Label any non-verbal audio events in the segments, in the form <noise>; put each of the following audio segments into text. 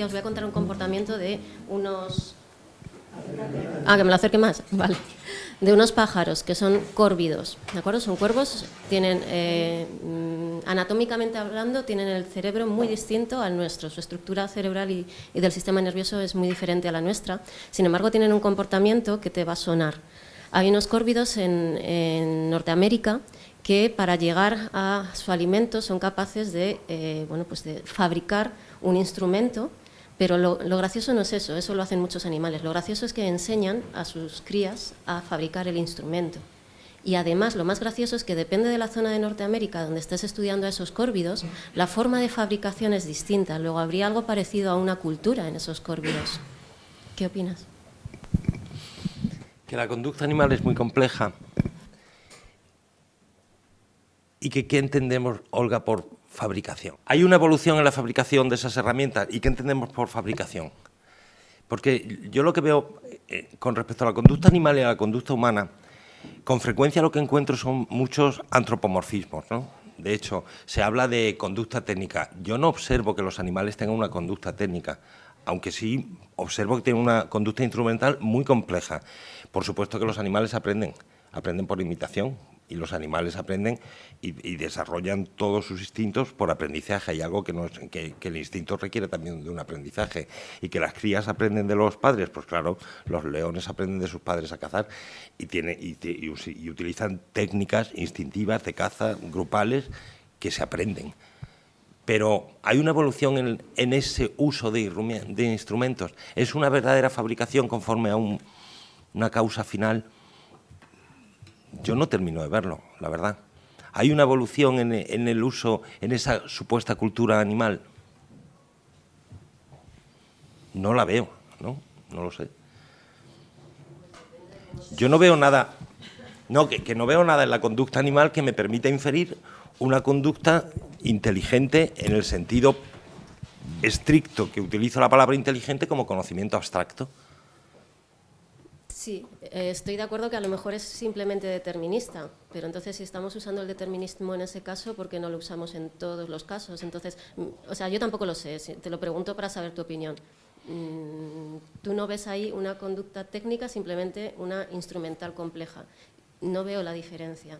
os voy a contar un comportamiento de unos... Ah, que me lo acerque más, vale. De unos pájaros que son córvidos, ¿de acuerdo? Son cuervos, tienen, eh, anatómicamente hablando, tienen el cerebro muy distinto al nuestro, su estructura cerebral y, y del sistema nervioso es muy diferente a la nuestra, sin embargo tienen un comportamiento que te va a sonar. Hay unos córvidos en, en Norteamérica que para llegar a su alimento son capaces de, eh, bueno, pues de fabricar un instrumento, pero lo, gracioso no es eso, eso lo hacen muchos animales, lo gracioso es que enseñan a sus crías a fabricar el instrumento. Y además lo más gracioso es que depende de la zona de Norteamérica donde estés estudiando a esos córvidos, la forma de fabricación es distinta, luego habría algo parecido a una cultura en esos córvidos. ¿Qué opinas? Que la conducta animal es muy compleja y que qué entendemos, Olga, por fabricación. Hay una evolución en la fabricación de esas herramientas y qué entendemos por fabricación. Porque yo lo que veo eh, con respecto a la conducta animal y a la conducta humana, con frecuencia lo que encuentro son muchos antropomorfismos, ¿no? De hecho, se habla de conducta técnica. Yo no observo que los animales tengan una conducta técnica, aunque sí observo que tienen una conducta instrumental muy compleja. Por supuesto que los animales aprenden, aprenden por imitación, y los animales aprenden y, desarrollan todos sus instintos por aprendizaje. Hay algo que, no que, el instinto requiere también de un aprendizaje y que las crías aprenden de los padres, pues claro, los leones aprenden de sus padres a cazar y, tiene, y, utilizan técnicas instintivas de caza grupales que se aprenden. Pero hay una evolución en, en ese uso de, de, instrumentos. Es una verdadera fabricación conforme a un, una causa final yo no termino de verlo, la verdad. ¿Hay una evolución en, el uso, en esa supuesta cultura animal? No la veo, ¿no? No lo sé. Yo no veo nada, no, que, que no veo nada en la conducta animal que me permita inferir una conducta inteligente en el sentido estricto que utilizo la palabra inteligente como conocimiento abstracto. Sí, eh, estoy de acuerdo que a lo mejor es simplemente determinista, pero entonces si estamos usando el determinismo en ese caso, ¿por qué no lo usamos en todos los casos? Entonces, mm, o sea, yo tampoco lo sé, te lo pregunto para saber tu opinión. Mm, tú no ves ahí una conducta técnica, simplemente una instrumental compleja. No veo la diferencia.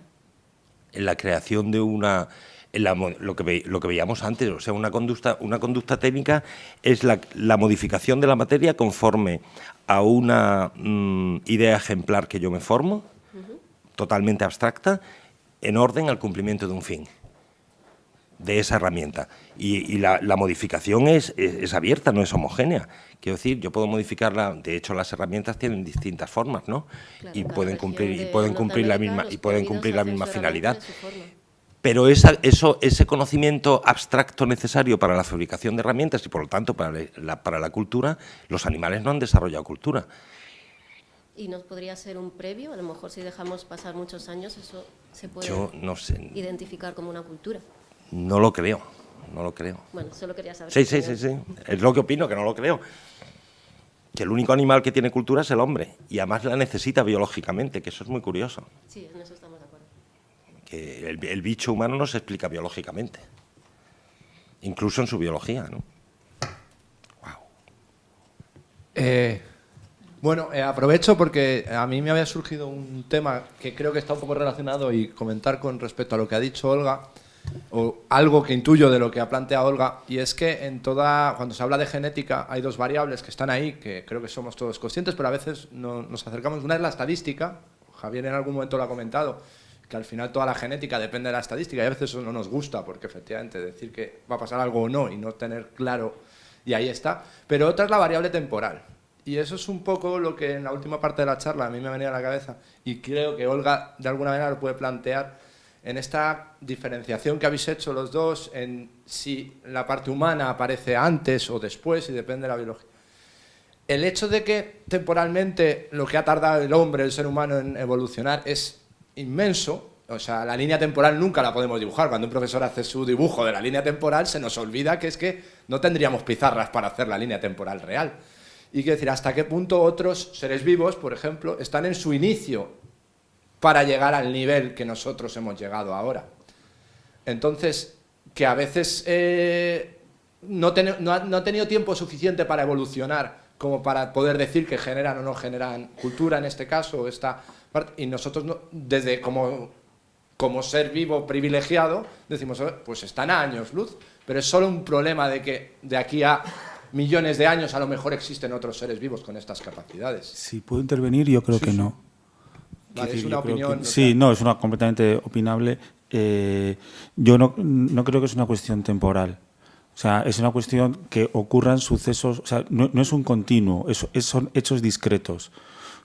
En la creación de una lo, que lo que veíamos antes, o sea, una conducta, una conducta técnica es la, modificación de la materia conforme a una mm, idea ejemplar que yo me formo, totalmente abstracta, en orden al cumplimiento de un fin de esa herramienta. Y, la, modificación es, es, abierta, no es homogénea. Quiero decir, yo puedo modificarla, de hecho las herramientas tienen distintas formas, ¿no? y pueden cumplir, y pueden cumplir la misma, y pueden cumplir la misma finalidad. Pero esa, eso, ese conocimiento abstracto necesario para la fabricación de herramientas y por lo tanto para la, para la cultura, los animales no han desarrollado cultura. ¿Y nos podría ser un previo? A lo mejor si dejamos pasar muchos años, eso se puede no sé. identificar como una cultura. No lo creo, no lo creo. Bueno, solo quería saber. Sí, sí, sí, sí. Es lo que opino, que no lo creo. Que el único animal que tiene cultura es el hombre y además la necesita biológicamente, que eso es muy curioso. Sí, en eso estamos el, bicho humano no se explica biológicamente, incluso en su biología, ¿no? Eh, bueno, eh, aprovecho porque a mí me había surgido un tema que creo que está un poco relacionado y comentar con respecto a lo que ha dicho Olga, o algo que intuyo de lo que ha planteado Olga, y es que en toda, cuando se habla de genética hay dos variables que están ahí, que creo que somos todos conscientes, pero a veces no, nos acercamos. Una es la estadística, Javier en algún momento lo ha comentado, que al final toda la genética depende de la estadística y a veces eso no nos gusta porque efectivamente decir que va a pasar algo o no y no tener claro y ahí está. Pero otra es la variable temporal. Y eso es un poco lo que en la última parte de la charla a mí me venía a la cabeza y creo que Olga de alguna manera lo puede plantear en esta diferenciación que habéis hecho los dos en si la parte humana aparece antes o después y depende de la biología. El hecho de que temporalmente lo que ha tardado el hombre, el ser humano en evolucionar es inmenso, o sea, la línea temporal nunca la podemos dibujar. Cuando un profesor hace su dibujo de la línea temporal, se nos olvida que es que no tendríamos pizarras para hacer la línea temporal real. Y quiero decir, hasta qué punto otros seres vivos, por ejemplo, están en su inicio para llegar al nivel que nosotros hemos llegado ahora. Entonces, que a veces eh, no, no, ha, tenido tiempo suficiente para evolucionar como para poder decir que generan o no generan cultura en este caso, esta y nosotros desde como, como ser vivo privilegiado decimos, pues están a años luz, pero es solo un problema de que de aquí a millones de años a lo mejor existen otros seres vivos con estas capacidades. Si puedo intervenir, yo creo que no. es una opinión. sí, no, es una completamente opinable. Eh, yo no, no creo que es una cuestión temporal. O sea, es una cuestión que ocurran sucesos, o sea, no, es un continuo, es, son hechos discretos.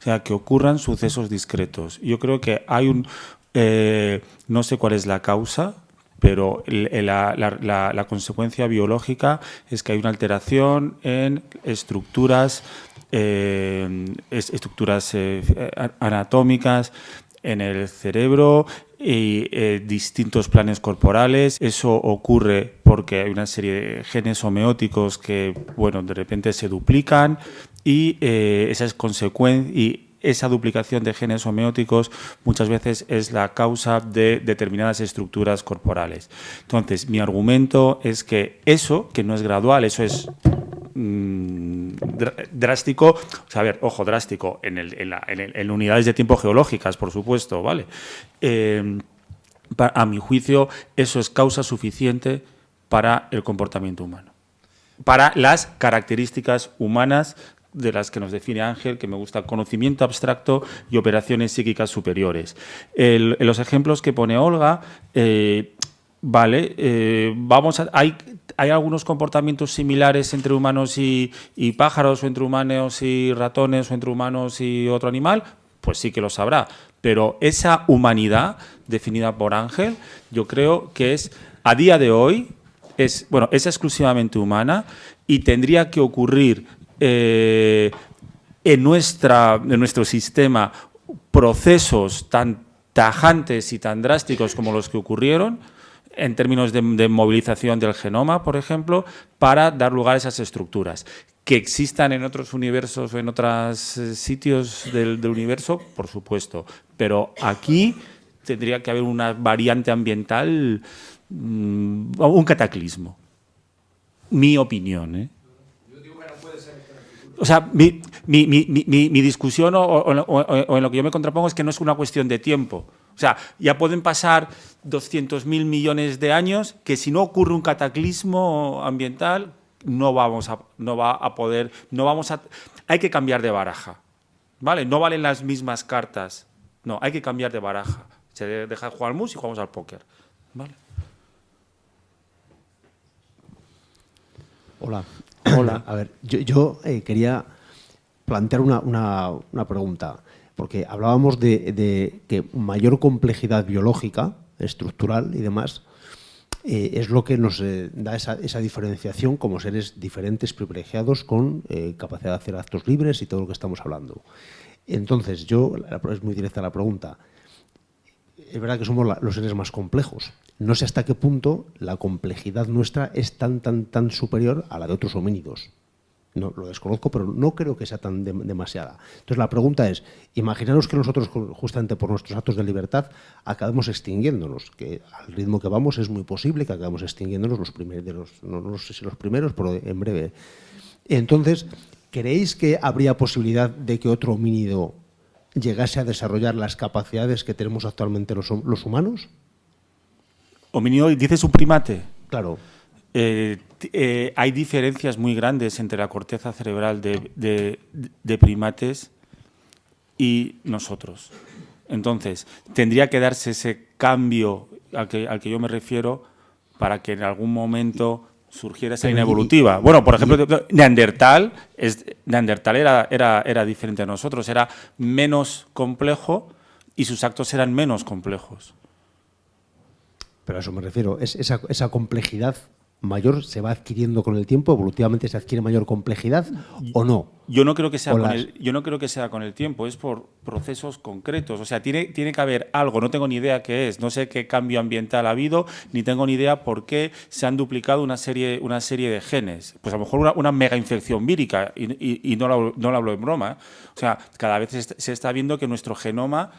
Sea, que ocurran sucesos discretos. Yo creo que hay un, eh, no sé cuál es la causa, pero la, consecuencia biológica es que hay una alteración en estructuras, eh, estructuras eh, anatómicas en el cerebro y eh, distintos planes corporales. Eso ocurre porque hay una serie de genes homeóticos que, bueno, de repente se duplican y esas consecuencias esa duplicación de genes homeóticos muchas veces es la causa de determinadas estructuras corporales. Entonces, mi argumento es que eso, que no es gradual, eso es mm, drástico, o sea, a ver, ojo, drástico, en, unidades de tiempo geológicas, por supuesto, ¿vale? Eh, a mi juicio, eso es causa suficiente para el comportamiento humano para las características humanas de las que nos define Ángel, que me gusta conocimiento abstracto y operaciones psíquicas superiores. en los ejemplos que pone Olga, eh, vale, eh, vamos hay, hay algunos comportamientos similares entre humanos y, pájaros, o entre humanos y ratones, o entre humanos y otro animal, pues sí que lo sabrá. Pero esa humanidad definida por Ángel, yo creo que es, a día de hoy, es, bueno, es exclusivamente humana y tendría que ocurrir eh, en, nuestra, en nuestro sistema procesos tan tajantes y tan drásticos como los que ocurrieron, en términos de, movilización del genoma, por ejemplo, para dar lugar a esas estructuras. Que existan en otros universos o en otros eh, sitios del, universo, por supuesto, pero aquí tendría que haber una variante ambiental, mm, un cataclismo. Mi opinión, ¿eh? O sea, mi, discusión o, en lo que yo me contrapongo es que no es una cuestión de tiempo. O sea, ya pueden pasar 200.000 millones de años que si no ocurre un cataclismo ambiental no vamos a, no va a poder, no vamos a, hay que cambiar de baraja, ¿vale? No valen las mismas cartas, no, hay que cambiar de baraja. Se deja de jugar al mus y jugamos al póker, ¿vale? Hola, Hola, a ver, yo, eh, quería plantear una, pregunta, porque hablábamos de, que mayor complejidad biológica, estructural y demás, eh, es lo que nos eh, da esa, diferenciación como seres diferentes, privilegiados, con capacidad de hacer actos libres y todo lo que estamos hablando. Entonces, yo, es muy directa la pregunta, es verdad que somos los seres más complejos, no sé hasta qué punto la complejidad nuestra es tan, tan, tan superior a la de otros homínidos. No, lo desconozco, pero no creo que sea tan demasiada. Entonces la pregunta es, imaginaros que nosotros, justamente por nuestros actos de libertad, acabemos extinguiéndonos, que al ritmo que vamos es muy posible que acabemos extinguiéndonos los primeros, no, no sé si los primeros, pero en breve. Entonces, ¿creéis que habría posibilidad de que otro homínido llegase a desarrollar las capacidades que tenemos actualmente los, los humanos? Homínido, dices un primate. Claro. Eh, eh, hay diferencias muy grandes entre la corteza cerebral de, primates y nosotros. Entonces, tendría que darse ese cambio al que, al que yo me refiero para que en algún momento surgiera esa línea evolutiva. Bueno, por ejemplo, Neandertal, es, Neandertal era, era, era diferente a nosotros, era menos complejo y sus actos eran menos complejos. Pero a eso me refiero, es esa, esa complejidad mayor se va adquiriendo con el tiempo, evolutivamente se adquiere mayor complejidad o no. Yo no creo que sea, con el, yo no creo que sea con el tiempo, es por procesos concretos. O sea, tiene, tiene que haber algo, no tengo ni idea qué es, no sé qué cambio ambiental ha habido, ni tengo ni idea por qué se han duplicado una serie, una serie de genes. Pues a lo mejor una, mega infección vírica, y, no, lo, no, lo, hablo en broma. O sea, cada vez se está viendo que nuestro genoma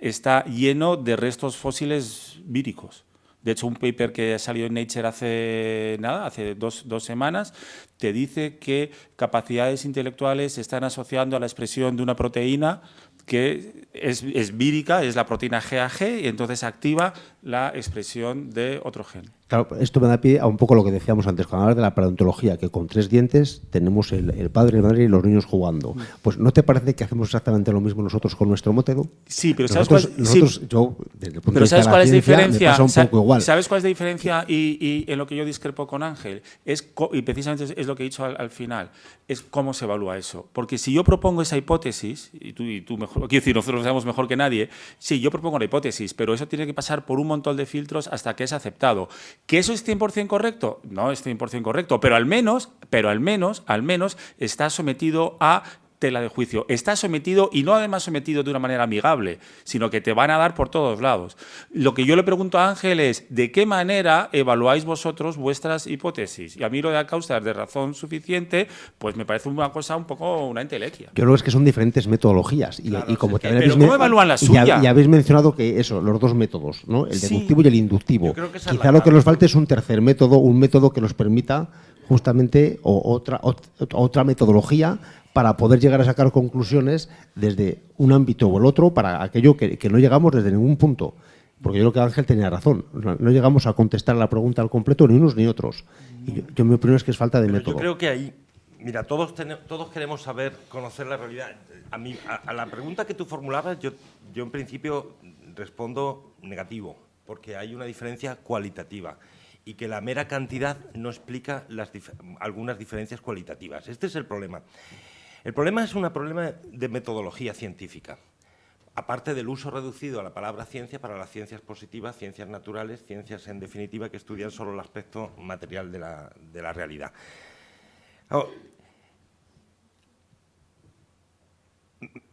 está lleno de restos fósiles víricos. De hecho, un paper que ha salido en Nature hace nada, hace dos, dos semanas, te dice que capacidades intelectuales se están asociando a la expresión de una proteína que es, es vírica, es la proteína GAG, y entonces activa la expresión de otro gen. Claro, esto me da pie a un poco lo que decíamos antes, cuando hablabas de la paleontología, que con tres dientes tenemos el, el padre, la madre y los niños jugando. Pues ¿no te parece que hacemos exactamente lo mismo nosotros con nuestro método? Sí, pero ¿sabes nosotros, cuál, sí, nosotros, yo, desde el punto pero de vista ¿sabes de cuál la es diferencia? pasa un poco igual. ¿Sabes cuál es la diferencia? Y, y en lo que yo discrepo con Ángel, es y precisamente es, es lo que he dicho al, al final, es cómo se evalúa eso. Porque si yo propongo esa hipótesis, y tú, y tú mejor, quiero decir, nosotros lo sabemos mejor que nadie, sí, yo propongo la hipótesis, pero eso tiene que pasar por un montón de filtros hasta que es aceptado. ¿Que eso es 100% correcto? No es 100% correcto, pero al menos, pero al menos, al menos está sometido a tela de juicio. Está sometido y no además sometido de una manera amigable, sino que te van a dar por todos lados. Lo que yo le pregunto a Ángel es, ¿de qué manera evaluáis vosotros vuestras hipótesis? Y a mí lo de causas de razón suficiente, pues me parece una cosa un poco una entelequia. Yo creo que es que son diferentes metodologías. Y, y como también pero habéis ¿cómo evalúan la y suya? Y habéis mencionado que eso, los dos métodos, ¿no? el Sí. deductivo y el inductivo. Es Quizá lo que nos falte es un tercer método, un método que nos permita justamente o otra, ot- otra metodología para poder llegar a sacar conclusiones desde un ámbito o el otro para aquello que, que no llegamos desde ningún punto. Porque yo creo que Ángel tenía razón. No, no llegamos a contestar la pregunta al completo ni unos ni otros. Y yo, yo mi opinión es que es falta de Pero método. yo creo que ahí, mira, todos, tene- todos queremos saber, conocer la realidad. A, mí, a, a la pregunta que tú formulabas, yo, yo en principio respondo negativo, porque hay una diferencia cualitativa y que la mera cantidad no explica las dif- algunas diferencias cualitativas. Este es el problema. El problema es un problema de metodología científica. Aparte del uso reducido a la palabra ciencia para las ciencias positivas, ciencias naturales, ciencias en definitiva que estudian solo el aspecto material de la, realidad.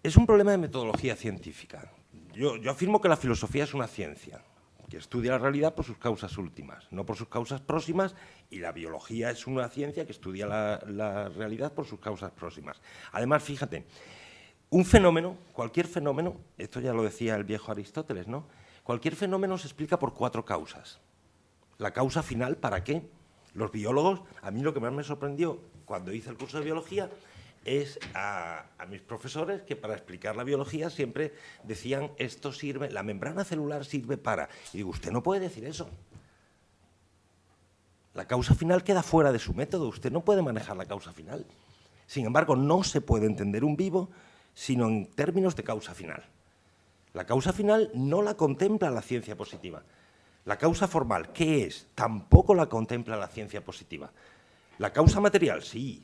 Es un problema de metodología científica. Yo afirmo que la filosofía es una ciencia que estudia la realidad por sus causas últimas, no por sus causas próximas, y la biología es una ciencia que estudia la, la realidad por sus causas próximas. Además, fíjate, un fenómeno, cualquier fenómeno, esto ya lo decía el viejo Aristóteles, ¿no? Cualquier fenómeno se explica por cuatro causas. La causa final, ¿para qué? Los biólogos, a mí lo que más me sorprendió cuando hice el curso de biología es a, mis profesores que para explicar la biología siempre decían esto sirve, la membrana celular sirve para. Y digo, usted no puede decir eso. La causa final queda fuera de su método, usted no puede manejar la causa final. Sin embargo, no se puede entender un vivo sino en términos de causa final. La causa final no la contempla la ciencia positiva. La causa formal, ¿qué es? Tampoco la contempla la ciencia positiva. La causa material, sí.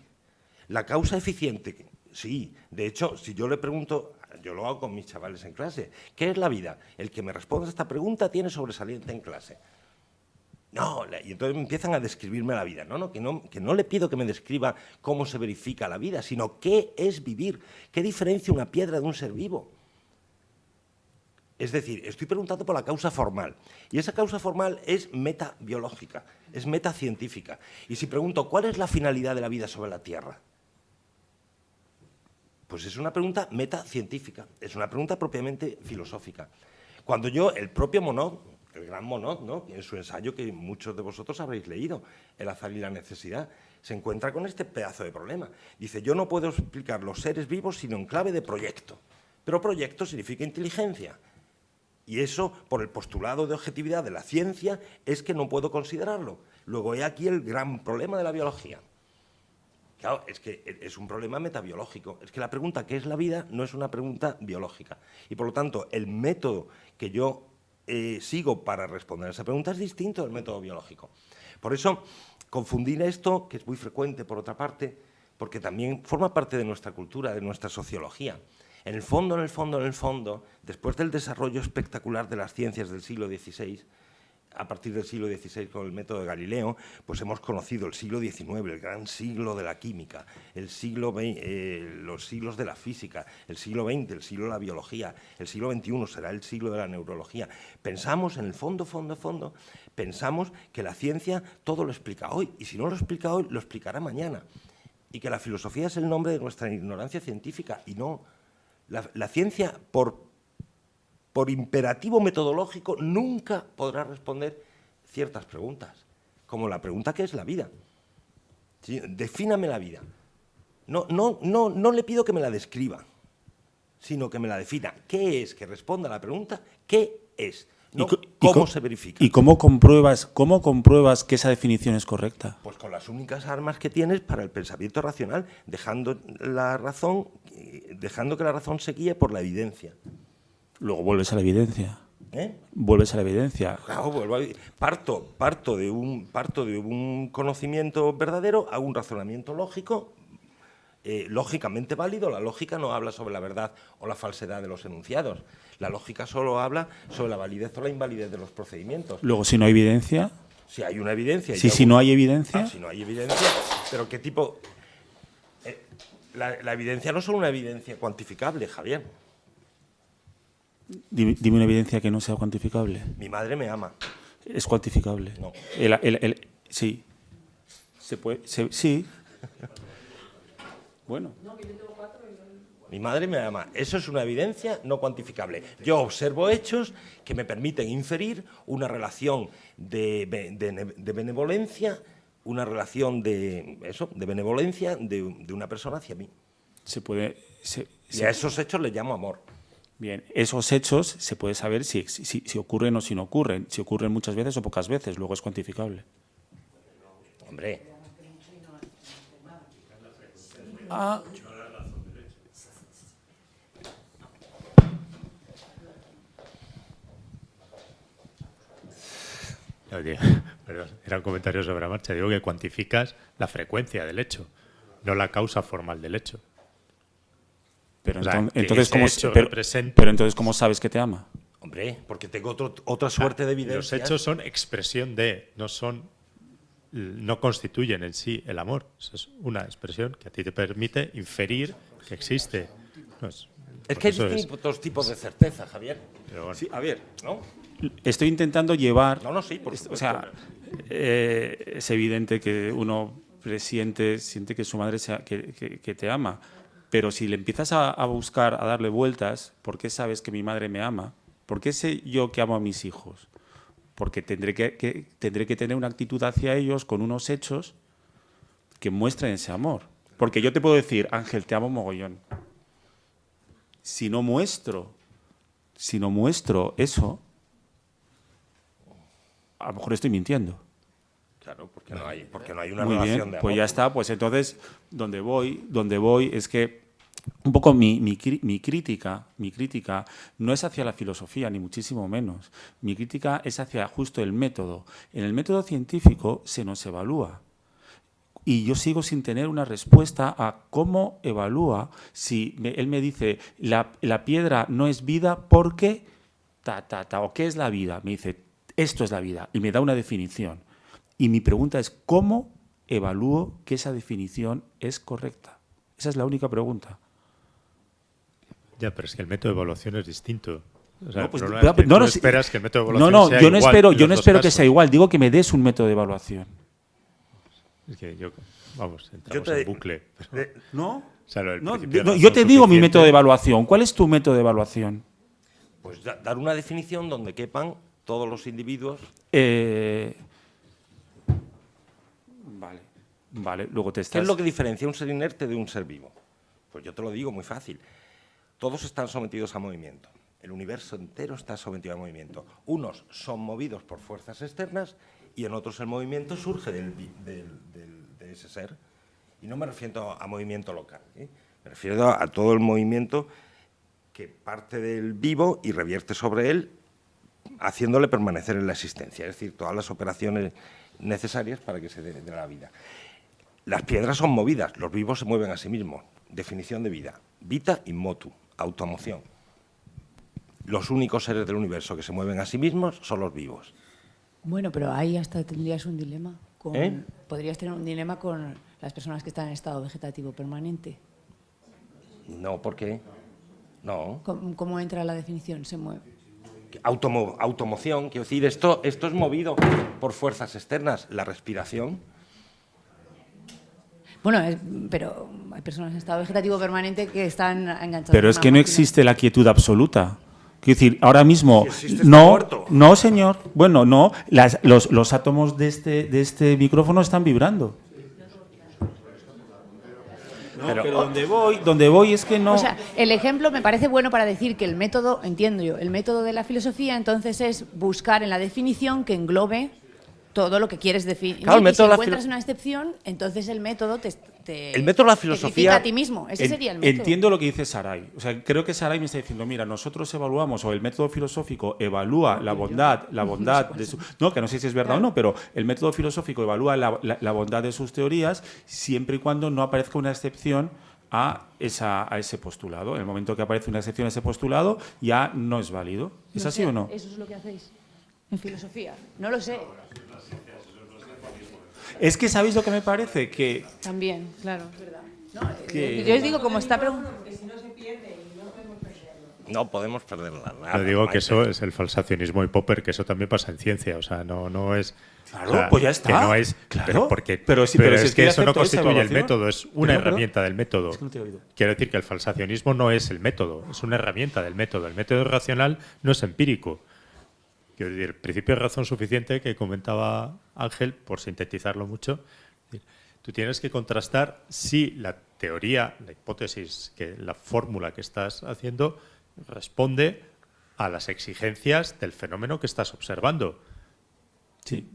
La causa eficiente, sí. De hecho, si yo le pregunto, yo lo hago con mis chavales en clase, ¿qué es la vida? El que me responda a esta pregunta tiene sobresaliente en clase. No, y entonces empiezan a describirme la vida. No, no que, no, que no le pido que me describa cómo se verifica la vida, sino qué es vivir, qué diferencia una piedra de un ser vivo. Es decir, estoy preguntando por la causa formal. Y esa causa formal es metabiológica, es metacientífica. Y si pregunto, ¿cuál es la finalidad de la vida sobre la Tierra? Pues es una pregunta metacientífica, es una pregunta propiamente filosófica. Cuando yo, el propio Monod, el gran Monod, ¿no? en su ensayo que muchos de vosotros habréis leído, El azar y la necesidad, se encuentra con este pedazo de problema. Dice, yo no puedo explicar los seres vivos sino en clave de proyecto. Pero proyecto significa inteligencia. Y eso, por el postulado de objetividad de la ciencia, es que no puedo considerarlo. Luego, he aquí el gran problema de la biología. Claro, es que es un problema metabiológico. Es que la pregunta ¿qué es la vida? no es una pregunta biológica. Y por lo tanto, el método que yo eh, sigo para responder a esa pregunta es distinto del método biológico. Por eso, confundir esto, que es muy frecuente por otra parte, porque también forma parte de nuestra cultura, de nuestra sociología. En el fondo, en el fondo, en el fondo, después del desarrollo espectacular de las ciencias del siglo XVI, a partir del siglo XVI con el método de Galileo, pues hemos conocido el siglo XIX, el gran siglo de la química, el siglo eh, los siglos de la física, el siglo XX, el siglo de la biología, el siglo XXI será el siglo de la neurología. Pensamos, en el fondo, fondo, fondo, pensamos que la ciencia todo lo explica hoy, y si no lo explica hoy, lo explicará mañana. Y que la filosofía es el nombre de nuestra ignorancia científica, y no. La ciencia, por por imperativo metodológico, nunca podrá responder ciertas preguntas, como la pregunta que es la vida. ¿Sí? Defíname la vida. No, no, no, no le pido que me la describa, sino que me la defina. ¿Qué es? Que responda a la pregunta, ¿qué es? No, ¿Cómo se verifica? ¿Y cómo compruebas, cómo compruebas que esa definición es correcta? Pues con las únicas armas que tienes para el pensamiento racional, dejando la razón, eh, dejando que la razón se guíe por la evidencia. Luego vuelves a la evidencia. ¿Eh? Vuelves a la evidencia. Claro, vuelvo a- parto, parto, de un, parto de un conocimiento verdadero a un razonamiento lógico, eh, lógicamente válido. La lógica no habla sobre la verdad o la falsedad de los enunciados. La lógica solo habla sobre la validez o la invalidez de los procedimientos. Luego, si no hay evidencia, Si hay una evidencia... si, si no hay evidencia, Ah, si no hay evidencia, pero ¿qué tipo...? Eh, la, la evidencia no es solo una evidencia cuantificable, Javier. Dime, dime una evidencia que no sea cuantificable. Mi madre me ama. Es cuantificable. No. El- el- el- sí. Se puede, se- sí. Bueno, Mi madre me ama. Eso es una evidencia no cuantificable. Yo observo hechos que me permiten inferir una relación de, be- de ne- de benevolencia, una relación de eso, de benevolencia de, de una persona hacia mí. se puede. se- Y a esos hechos les llamo amor. Bien, esos hechos se puede saber si, si, si ocurren o si no ocurren. Si ocurren muchas veces o pocas veces, luego es cuantificable. Hombre, No, digo, perdón, era un comentario sobre la marcha. Digo que cuantificas la frecuencia del hecho, no la causa formal del hecho. Pero O enton- entonces, ¿cómo, hecho pero, pero entonces, ¿cómo sabes que te ama? hombre, porque tengo otro- otra suerte de evidencia. Los hechos son expresión de, no son, no constituyen en sí el amor. Eso es una expresión que a ti te permite inferir que existe. No, es, Es que hay es- distintos tipos de certeza, Javier. pero bueno. Sí, a ver, ¿No? estoy intentando llevar. No, no, sí, por o supuesto. sea, eh, es evidente que uno presiente, siente que su madre sea- que, que- que te ama. Pero si le empiezas a, buscar, a darle vueltas, ¿por qué sabes que mi madre me ama? ¿Por qué sé yo que amo a mis hijos? Porque tendré que, que- tendré que tener una actitud hacia ellos con unos hechos que muestren ese amor. Porque yo te puedo decir, Ángel, te amo mogollón. Si no muestro, si no muestro eso, a lo mejor estoy mintiendo. Claro, porque no hay, porque no hay una Muy relación bien, de amor. pues ya está. Pues entonces, donde voy, donde voy es que un poco mi, mi, crítica, mi crítica no es hacia la filosofía, ni muchísimo menos. Mi crítica es hacia justo el método. En el método científico se nos evalúa. Y yo sigo sin tener una respuesta a cómo evalúa si me- él me dice la, la piedra no es vida porque ta, ta, ta, o qué es la vida. Me dice esto es la vida y me da una definición. Y mi pregunta es cómo evalúo que esa definición es correcta. Esa es la única pregunta. Ya, pero es que el método de evaluación es distinto. O sea, No, pues, el problema pero- es que no, esperas que el método de evaluación no, sea yo no igual espero, yo no espero que sea igual. Digo que me des un método de evaluación. Es que yo, vamos, entramos te- en bucle. pero- de- ¿No? o sea, No, no, yo te digo mi método de evaluación. ¿Cuál es tu método de evaluación? Pues da- dar una definición donde quepan todos los individuos. Eh, vale, vale. Luego te ¿Qué es lo que diferencia un ser inerte de un ser vivo? Pues yo te lo digo muy fácil. Todos están sometidos a movimiento. El universo entero está sometido a movimiento. Unos son movidos por fuerzas externas y en otros el movimiento surge del del- del- de ese ser. Y no me refiero a movimiento local. ¿eh? Me refiero a, a todo el movimiento que parte del vivo y revierte sobre él haciéndole permanecer en la existencia, es decir, todas las operaciones necesarias para que se dé dé la vida. Las piedras son movidas, los vivos se mueven a sí mismos. Definición de vida. Vita in motu, automoción. Los únicos seres del universo que se mueven a sí mismos son los vivos. Bueno, pero ahí hasta tendrías un dilema. Con, ¿Eh? Podrías tener un dilema con las personas que están en estado vegetativo permanente. No, ¿por qué? No. ¿Cómo, cómo entra la definición? Se mueve. Automo- automoción, quiero decir, esto, esto es movido por fuerzas externas. La respiración. Bueno, es- pero hay personas en estado vegetativo permanente que están enganchadas. Pero es que no máquina. existe la quietud absoluta. Quiero decir, ahora mismo, Si no, no, señor. Bueno, no, las- los, los átomos de este, de este micrófono están vibrando. No, Pero- pero, donde voy, donde voy es que no. O sea, el ejemplo me parece bueno para decir que el método, entiendo yo, el método de la filosofía entonces es buscar en la definición que englobe todo lo que quieres definir. Claro, el y método si encuentras una excepción, entonces el método te, te- El método la te filosofía- a ti mismo. Ese En- sería el método. Entiendo lo que dice Saray. O sea, creo que Saray me está diciendo, mira, nosotros evaluamos, o el método filosófico evalúa la bondad, la <laughs> bondad de su... No, que no sé si es verdad o no, pero el método filosófico evalúa la, la- la bondad de sus teorías siempre y cuando no aparezca una excepción a, esa, a ese postulado. En el momento que aparece una excepción a ese postulado, ya no es válido. ¿Es No así sé, o no? Eso es lo que hacéis en filosofía. No lo sé. Es que, ¿sabéis lo que me parece? Que También, claro, es verdad. No, eh, Que- Yo os digo, como está preguntando. No podemos perderla. nada, Yo digo que eso es el falsacionismo y Popper, que eso también pasa en ciencia. O sea, no, no es. Claro, o sea, pues ya está. Que no es. Claro. Pero, porque, Pero sí, pero si es es que eso no constituye el método, es una herramienta del método. Es que no te he oído. Quiero decir que el falsacionismo no es el método, es una herramienta del método. El método racional no es empírico. Quiero decir, el principio de razón suficiente que comentaba Ángel, por sintetizarlo mucho, tú tienes que contrastar si la teoría, la hipótesis, que la fórmula que estás haciendo responde a las exigencias del fenómeno que estás observando. sí.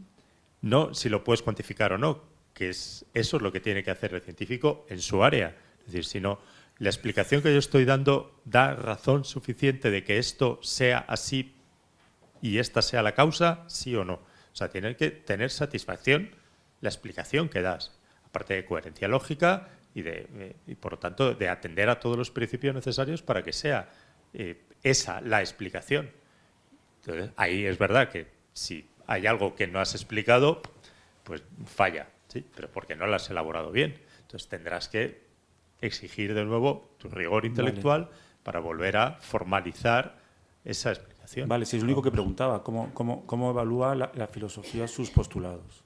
No si lo puedes cuantificar o no, que es eso es lo que tiene que hacer el científico en su área. Es decir, si no, la explicación que yo estoy dando da razón suficiente de que esto sea así y esta sea la causa, sí o no. O sea, tiene que tener satisfacción la explicación que das, aparte de coherencia lógica y, de, eh, y por lo tanto, de atender a todos los principios necesarios para que sea eh, esa la explicación. Entonces, ahí es verdad que si hay algo que no has explicado, pues falla, ¿sí? pero porque no lo has elaborado bien. Entonces tendrás que exigir de nuevo tu rigor intelectual para volver a formalizar esa explicación. Vale, si es lo único que preguntaba, ¿cómo, cómo, cómo evalúa la, la filosofía sus postulados?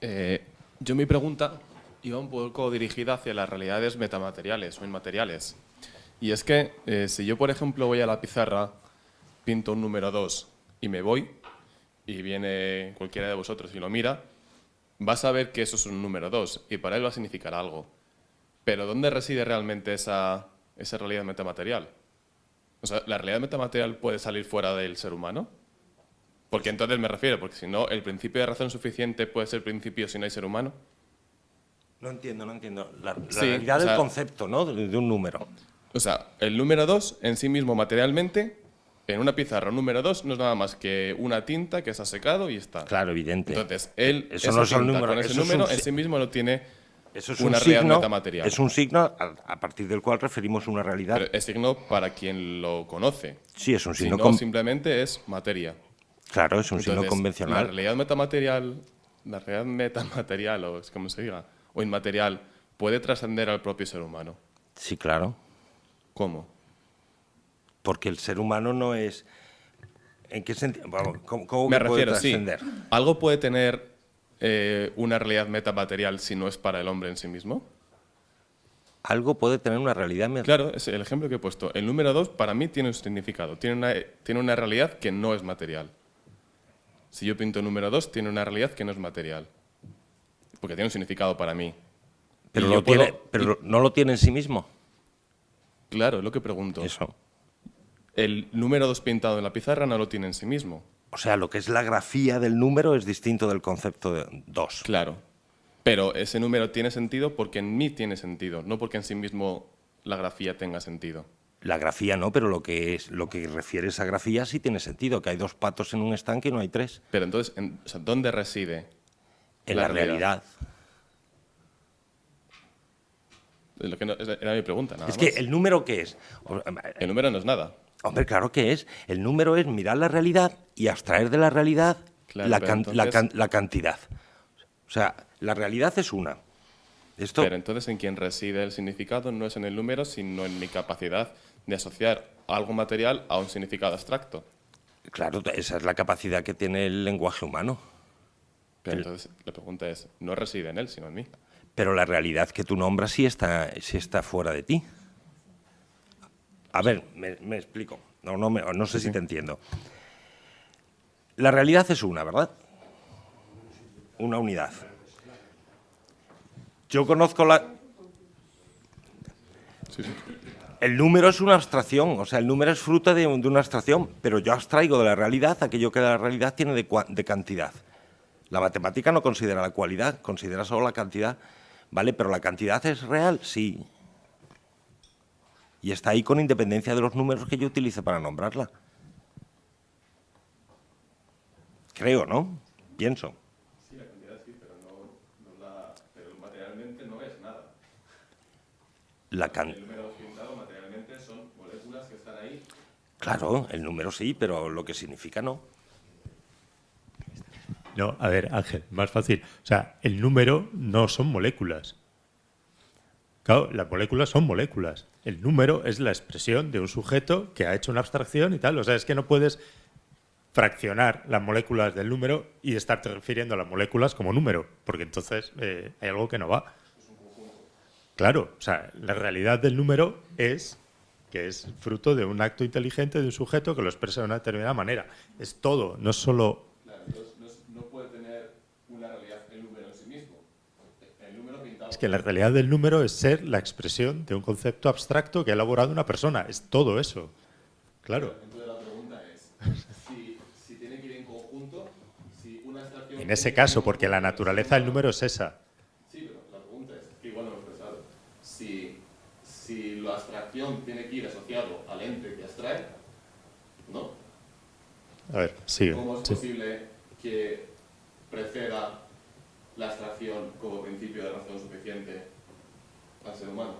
Eh, yo mi pregunta iba un poco dirigida hacia las realidades metamateriales o inmateriales. Y es que eh, si yo, por ejemplo, voy a la pizarra, pinto un número 2 y me voy, y viene cualquiera de vosotros y lo mira, vas a ver que eso es un número 2 y para él va a significar algo. Pero ¿dónde reside realmente esa, esa realidad metamaterial? O sea, ¿la realidad metamaterial puede salir fuera del ser humano? Porque entonces me refiero, porque si no, el principio de razón suficiente puede ser principio si no hay ser humano. No entiendo, no entiendo. La, la Sí, realidad o sea- del concepto, ¿no? De, de un número. O sea, el número 2 en sí mismo materialmente, en una pizarra número 2 no es nada más que una tinta que se ha secado y está. Claro, evidente. Entonces, él, Eso esa no son tinta números, con ese eso es número un en si- sí mismo no tiene Eso es una un realidad signo, metamaterial. es un signo a, a partir del cual referimos una realidad. Pero es signo para quien lo conoce. sí, es un Si signo no, con- simplemente es materia. Claro, es un signo Entonces, La convencional. realidad metamaterial, la realidad metamaterial, o es como se diga, o inmaterial, puede trascender al propio ser humano. Sí, claro. ¿Cómo? Porque el ser humano no es. ¿En qué sentido? Vamos, ¿Cómo, cómo Me refiero, sí. ¿Algo puede tener eh, una realidad metamaterial si no es para el hombre en sí mismo? Algo puede tener una realidad. me- Claro, es el ejemplo que he puesto. El número 2 para mí tiene un significado, tiene una, tiene una realidad que no es material. Si yo pinto número 2, tiene una realidad que no es material. Porque tiene un significado para mí. pero lo puedo- tiene, pero no lo tiene en sí mismo. Claro, es lo que pregunto. Eso. El número 2 pintado en la pizarra no lo tiene en sí mismo. O sea, lo que es la grafía del número es distinto del concepto de dos. Claro. Pero ese número tiene sentido porque en mí tiene sentido, no porque en sí mismo la grafía tenga sentido. La grafía no, pero lo que es lo que refiere esa grafía sí tiene sentido, que hay dos patos en un estanque y no hay tres. Pero entonces, en- o sea, ¿dónde reside? En La la, realidad. realidad. Es lo que no- esa era mi pregunta, nada Es que el número qué es. O- El número no es nada. Hombre, claro que es. El número es mirar la realidad y abstraer de la realidad Claro, la, pero can- la entonces- can- la cantidad. O sea, la realidad es una. Esto, Pero entonces en quien reside el significado no es en el número, sino en mi capacidad de asociar algo material a un significado abstracto. claro, esa es la capacidad que tiene el lenguaje humano. Pero entonces la pregunta es, no reside en él, sino en mí. Pero la realidad que tú nombras sí está, sí está fuera de ti. A ver, me, me explico. No, no, me- no sé si te entiendo. La realidad es una, ¿verdad? Una unidad. Yo conozco la... El número es una abstracción, o sea, el número es fruto de, de una abstracción, pero yo abstraigo de la realidad aquello que la realidad tiene de, de cantidad. La matemática no considera la cualidad, considera solo la cantidad, ¿vale? Pero la cantidad es real, sí. Y está ahí con independencia de los números que yo utilice para nombrarla. Creo, ¿no? Pienso. Sí, la cantidad sí, pero, no, no la, pero materialmente no es nada. La can- El número pintado materialmente son moléculas que están ahí. Claro, el número sí, pero lo que significa no. No, a ver, Ángel, más fácil. O sea, el número no son moléculas. Claro, las moléculas son moléculas. El número es la expresión de un sujeto que ha hecho una abstracción y tal. O sea, es que no puedes fraccionar las moléculas del número y estarte refiriendo a las moléculas como número, porque entonces eh, hay algo que no va. Claro, o sea, la realidad del número es que es fruto de un acto inteligente de un sujeto que lo expresa de una determinada manera. Es todo, no es solo Entonces no, es- no puede tener una realidad el número en sí mismo. El número pintado. Es que la realidad del número es ser la expresión de un concepto abstracto que ha elaborado una persona. Es todo eso. Claro. Entonces la pregunta es, si, si tiene que ir en conjunto, si una abstracción... En ese caso, porque la naturaleza del número es esa. Sí, pero la pregunta es, que igual no lo he expresado, si, si la abstracción tiene que ir asociado al ente que abstrae, ¿no? A ver, sigue. ¿Cómo es Sí. posible que preceda la abstracción como principio de razón suficiente al ser humano?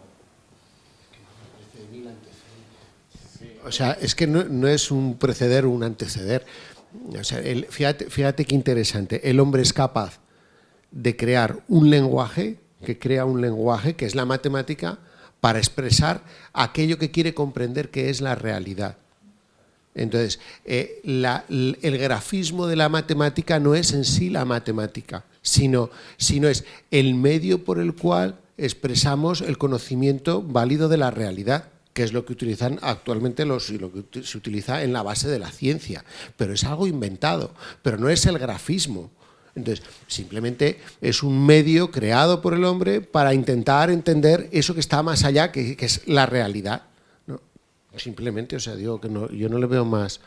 O sea, es que no, no es un preceder o un anteceder. O sea, el- fíjate, fíjate qué interesante. El hombre es capaz de crear un lenguaje, que crea un lenguaje, que es la matemática, para expresar aquello que quiere comprender que es la realidad. Entonces, eh, la- el grafismo de la matemática no es en sí la matemática, sino, sino es el medio por el cual expresamos el conocimiento válido de la realidad, que es lo que utilizan actualmente los, y lo que se utiliza en la base de la ciencia. Pero es algo inventado, pero no es el grafismo. Entonces, simplemente es un medio creado por el hombre para intentar entender eso que está más allá, que, que es la realidad. ¿no? Simplemente, o sea, digo que no, yo no le veo más,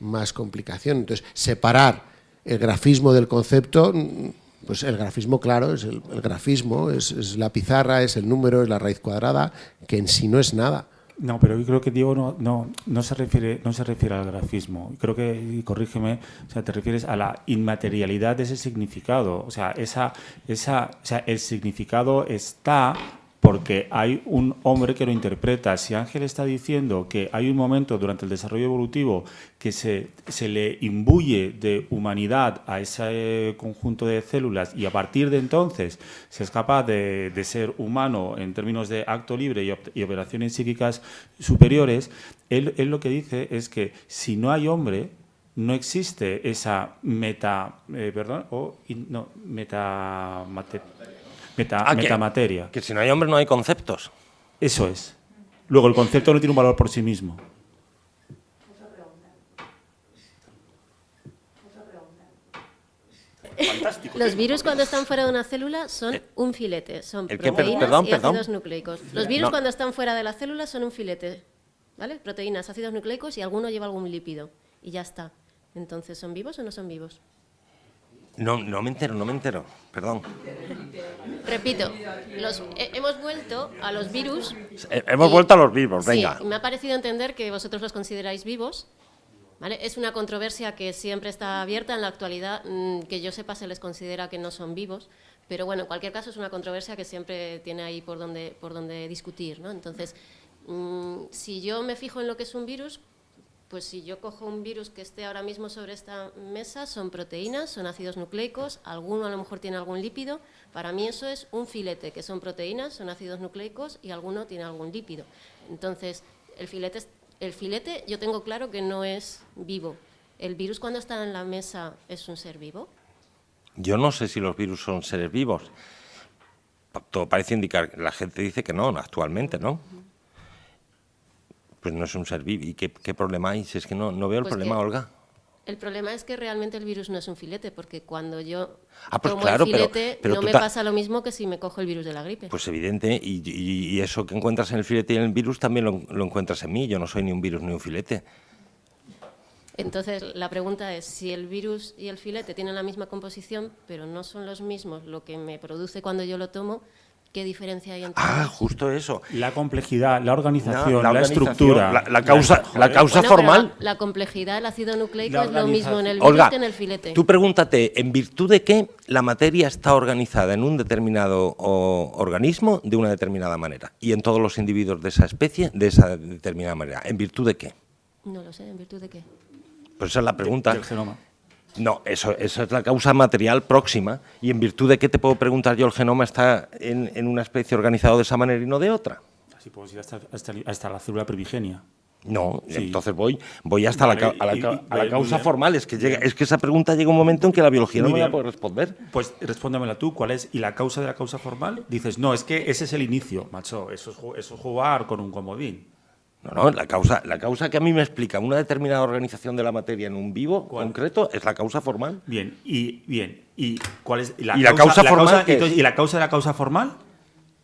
más complicación. Entonces, separar el grafismo del concepto, mm, pues el grafismo, claro, es el, grafismo, es, la pizarra, es el número, es la raíz cuadrada, que en sí no es nada. No, pero yo creo que Diego no, no, no se refiere no se refiere al grafismo. Creo que, corrígeme, o sea, te refieres a la inmaterialidad de ese significado. O sea, esa, esa, o sea, el significado está porque hay un hombre que lo interpreta. Si Ángel está diciendo que hay un momento durante el desarrollo evolutivo que se, se le imbuye de humanidad a ese conjunto de células y a partir de entonces se es capaz de, de ser humano en términos de acto libre y, y operaciones psíquicas superiores, él, él lo que dice es que si no hay hombre, no existe esa meta, eh, perdón, o no, meta, mate- meta- Ah, que- metamateria. Que si no hay hombre no hay conceptos. Eso es. Luego, el concepto no tiene un valor por sí mismo. Los virus cuando están fuera de una célula son un filete, son ¿El qué? Per- proteínas perdón, y perdón. ácidos nucleicos. Los virus No. cuando están fuera de la célula son un filete, ¿vale? Proteínas, ácidos nucleicos y alguno lleva algún lípido y ya está. Entonces, ¿son vivos o no son vivos? No, no me entero, no me entero. Perdón. Repito, los- he- hemos vuelto a los virus. Eh, Hemos y- vuelto a los vivos, venga. Sí, me ha parecido entender que vosotros los consideráis vivos. ¿vale? Es una controversia que siempre está abierta en la actualidad, mm, que yo sepa se les considera que no son vivos, pero bueno, en cualquier caso es una controversia que siempre tiene ahí por donde, por donde discutir. ¿no? Entonces, mm, si yo me fijo en lo que es un virus, pues si yo cojo un virus que esté ahora mismo sobre esta mesa, son proteínas, son ácidos nucleicos, alguno a lo mejor tiene algún lípido. Para mí eso es un filete, que son proteínas, son ácidos nucleicos y alguno tiene algún lípido. Entonces, el filete, el filete yo tengo claro que no es vivo. ¿El virus cuando está en la mesa es un ser vivo? Yo no sé si los virus son seres vivos. Todo parece indicar, la gente dice que no, actualmente, ¿no? Pues no es un ser vivo. ¿Y qué, qué problema hay? Si es que no, no veo el Pues problema, Olga. El problema es que realmente el virus no es un filete, porque cuando yo Ah, pues tomo claro, el pero- filete pero no me pasa lo mismo que si me cojo el virus de la gripe. Pues evidente, y, y- y eso que encuentras en el filete y en el virus también lo, lo encuentras en mí. Yo no soy ni un virus ni un filete. Entonces, la pregunta es, si el virus y el filete tienen la misma composición, pero no son los mismos lo que me produce cuando yo lo tomo, ¿qué diferencia hay entre Ah, justo eso. La complejidad, la organización, No, la, organización, estructura. La, la causa, la causa Bueno, formal. La, la complejidad del ácido nucleico es lo mismo en el virus Olga, que en el filete. tú pregúntate, ¿en virtud de qué la materia está organizada en un determinado o, organismo de una determinada manera? Y en todos los individuos de esa especie de esa determinada manera. ¿En virtud de qué? No lo sé, ¿en virtud de qué? Pues esa es la pregunta. Del genoma. No, eso, eso es la causa material próxima. ¿Y en virtud de qué te puedo preguntar yo el genoma está en, en una especie organizado de esa manera y no de otra? Así podemos ir hasta, hasta- hasta la célula primigenia. No, Sí. entonces voy, voy hasta Vale, la, a la, y- a la causa formal. Es que, llega, es que esa pregunta llega un momento en que la biología no me va a bien. poder responder. Pues respóndemela tú, ¿cuál es? ¿Y la causa de la causa formal? Dices, no, es que ese es el inicio, macho, eso es, eso es jugar con un comodín. No, no, la causa, la causa que a mí me explica una determinada organización de la materia en un vivo ¿Cuál? concreto es la causa formal. Bien, y bien, ¿y cuál es la ¿Y la causa formal qué es? entonces, ¿Y la causa de la causa formal?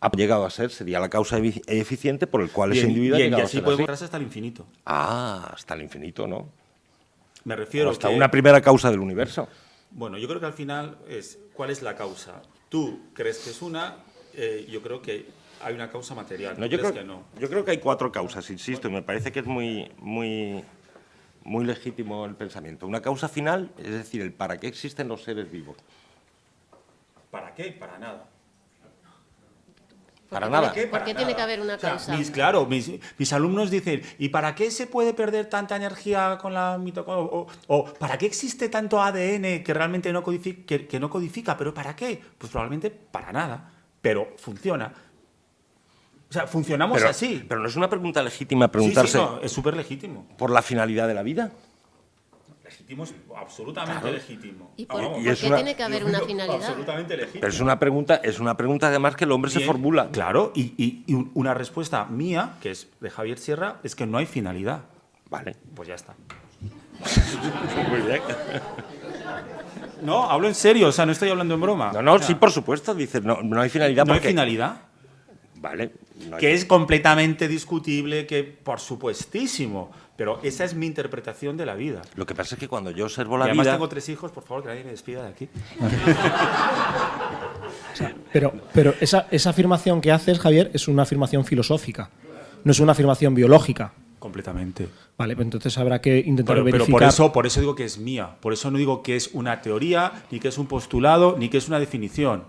Ha llegado a ser, sería la causa eficiente por el cual Bien, ese individuo bien, ha y a así ser podemos así. ir hasta el infinito. Ah, hasta el infinito, ¿no? Me refiero O hasta que- una primera causa del universo. Bueno, yo creo que al final es cuál es la causa. Tú crees que es una, eh, yo creo que hay una causa material. No, ¿Tú yo, creo, que no. yo creo que hay cuatro causas, insisto, y me parece que es muy, muy, muy legítimo el pensamiento. Una causa final, es decir, el para qué existen los seres vivos. ¿Para qué? Para nada. Para qué nada. tiene- ¿Por qué tiene que haber una O sea, causa? mis, claro, mis, mis alumnos dicen, ¿y para qué se puede perder tanta energía con la mitocondria? O, o, ¿para qué existe tanto ADN que realmente no codifica, que, que no codifica? ¿Pero para qué? Pues probablemente para nada, pero funciona. O sea, funcionamos Pero, así. pero no es una pregunta legítima Sí, sí, preguntarse no, es súper legítimo. por la finalidad de la vida. Legítimo es absolutamente legítimo. ¿Y por, Vamos, Y por qué una- tiene que haber una finalidad? Absolutamente legítimo. Pero es una pregunta, es una pregunta además que el hombre se formula. Claro, y, y- y un- una respuesta mía, que es de Javier Sierra, es que no hay finalidad. Vale. Pues ya está. <laughs> Muy bien. No, hablo en serio, o sea, no estoy hablando en broma. No, no, O sea, sí, por supuesto, dices, no, no hay finalidad No hay finalidad. Vale. No Que es completamente discutible, que por supuestísimo. Pero esa es mi interpretación de la vida. Lo que pasa es que cuando yo observo Y la además vida... tengo tres hijos, por favor, que nadie me despida de aquí. <laughs> Pero, pero esa, esa afirmación que haces, Javier, es una afirmación filosófica, no es una afirmación biológica. Completamente. Vale, pues entonces habrá que intentar Pero, pero verificar. por, eso, por eso digo que es mía. Por eso no digo que es una teoría, ni que es un postulado, ni que es una definición.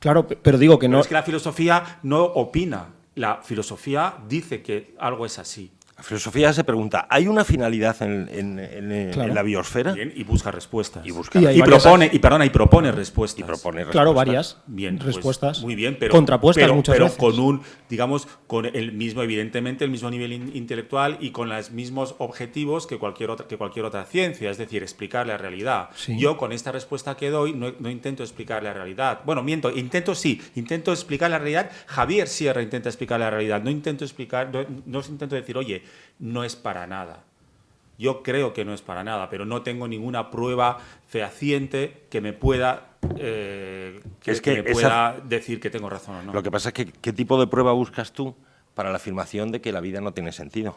Claro, pe- pero digo que Pero no. es que la filosofía no opina. La filosofía dice que algo es así. La filosofía se pregunta, ¿hay una finalidad en, en- en- en Claro. la biosfera? Bien, y busca respuestas. Y busca Y hay Y varias- propone, y perdona, y propone respuestas. Y propone Claro, respuestas. varias Bien, pues, respuestas. muy bien, pero contrapuestas pero- muchas pero veces. con un, digamos, con el mismo, evidentemente, el mismo nivel in- intelectual y con los mismos objetivos que cualquier otra, que cualquier otra ciencia, es decir, explicar la realidad. Sí. Yo con esta respuesta que doy no, no intento explicar la realidad. Bueno, miento, intento sí, intento explicar la realidad. Javier Sierra intenta explicar la realidad. No intento explicar, no, no intento decir, oye, no es para nada. Yo creo que no es para nada, pero no tengo ninguna prueba fehaciente que me pueda, eh, que, Es que que me esa- pueda decir que tengo razón o no. Lo que pasa es que, ¿qué tipo de prueba buscas tú para la afirmación de que la vida no tiene sentido?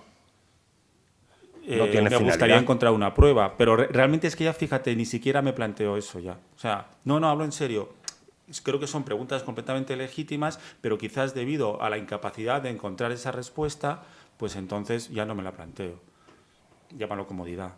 no Eh, tiene me gustaría finalidad. encontrar una prueba, pero re- realmente es que ya, fíjate, ni siquiera me planteo eso ya. O sea, no, no, hablo en serio. Creo que son preguntas completamente legítimas, pero quizás debido a la incapacidad de encontrar esa respuesta, pues entonces ya no me la planteo. Llámalo comodidad.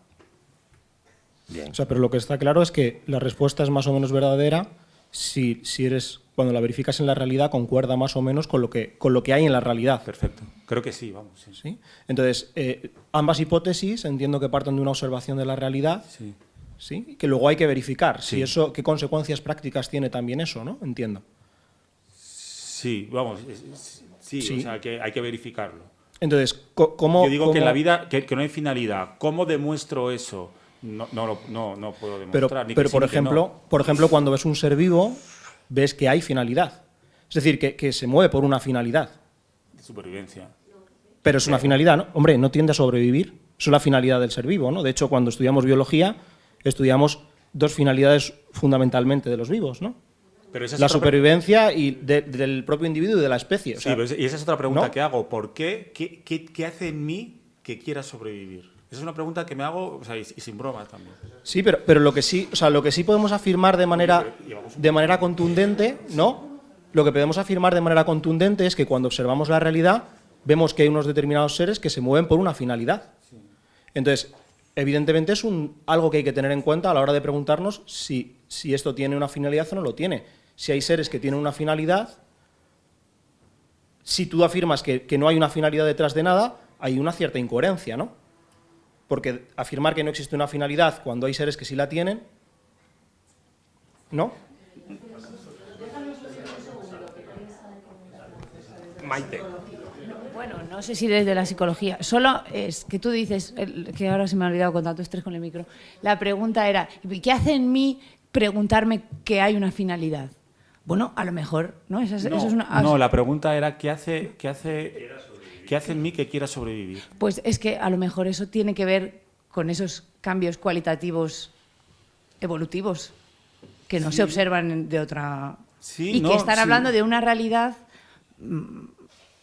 Bien. O sea, pero lo que está claro es que la respuesta es más o menos verdadera si, si eres, cuando la verificas en la realidad, concuerda más o menos con lo que, con lo que hay en la realidad. Perfecto. Creo que sí, vamos. Sí. ¿sí? Entonces, eh, ambas hipótesis entiendo que parten de una observación de la realidad, Sí. ¿sí? que luego hay que verificar si Sí. eso, qué consecuencias prácticas tiene también eso, ¿no? Entiendo. Sí, vamos. es- es- sí, Sí. o sea, que hay que verificarlo. Entonces, ¿cómo...? Yo digo que en la vida que, que no hay finalidad. ¿Cómo demuestro eso? no, no, no, no puedo Pero, demostrar. ni que pero por, ni que no. ejemplo, por ejemplo, cuando ves un ser vivo, ves que hay finalidad. Es decir, que, que se mueve por una finalidad. Supervivencia. Pero es una finalidad, ¿no? Hombre, no tiende a sobrevivir. Es la finalidad del ser vivo, ¿no? De hecho, cuando estudiamos biología, estudiamos dos finalidades fundamentalmente de los vivos, ¿no? Pero esa es La supervivencia y de- del propio individuo y de la especie. o Sí, pero y esa es otra pregunta ¿no? que hago. ¿Por qué? ¿Qué, qué, qué hace en mí que quiera sobrevivir? Esa es una pregunta que me hago, o sea, y, y sin broma también. Sí, pero, pero lo que sí, o sea, lo que sí podemos afirmar de manera, de manera contundente, ¿no? Lo que podemos afirmar de manera contundente es que cuando observamos la realidad, vemos que hay unos determinados seres que se mueven por una finalidad. Entonces, evidentemente es un, algo que hay que tener en cuenta a la hora de preguntarnos si, si esto tiene una finalidad o no lo tiene. Si hay seres que tienen una finalidad, si tú afirmas que, que no hay una finalidad detrás de nada, hay una cierta incoherencia, ¿no? Porque afirmar que no existe una finalidad cuando hay seres que sí la tienen, ¿no? Maite. Bueno, no sé si desde la psicología. Solo es que tú dices, que ahora se me ha olvidado con tanto estrés con el micro. La pregunta era, ¿qué hace en mí preguntarme que hay una finalidad? Bueno, a lo mejor, ¿no? Esa es- No, eso es una, no, la pregunta era ¿qué hace, qué, hace, ¿qué hace en mí que quiera sobrevivir? Pues es que a lo mejor eso tiene que ver con esos cambios cualitativos evolutivos que no Sí. se observan de otra... Sí, y no, que están sí. hablando de una realidad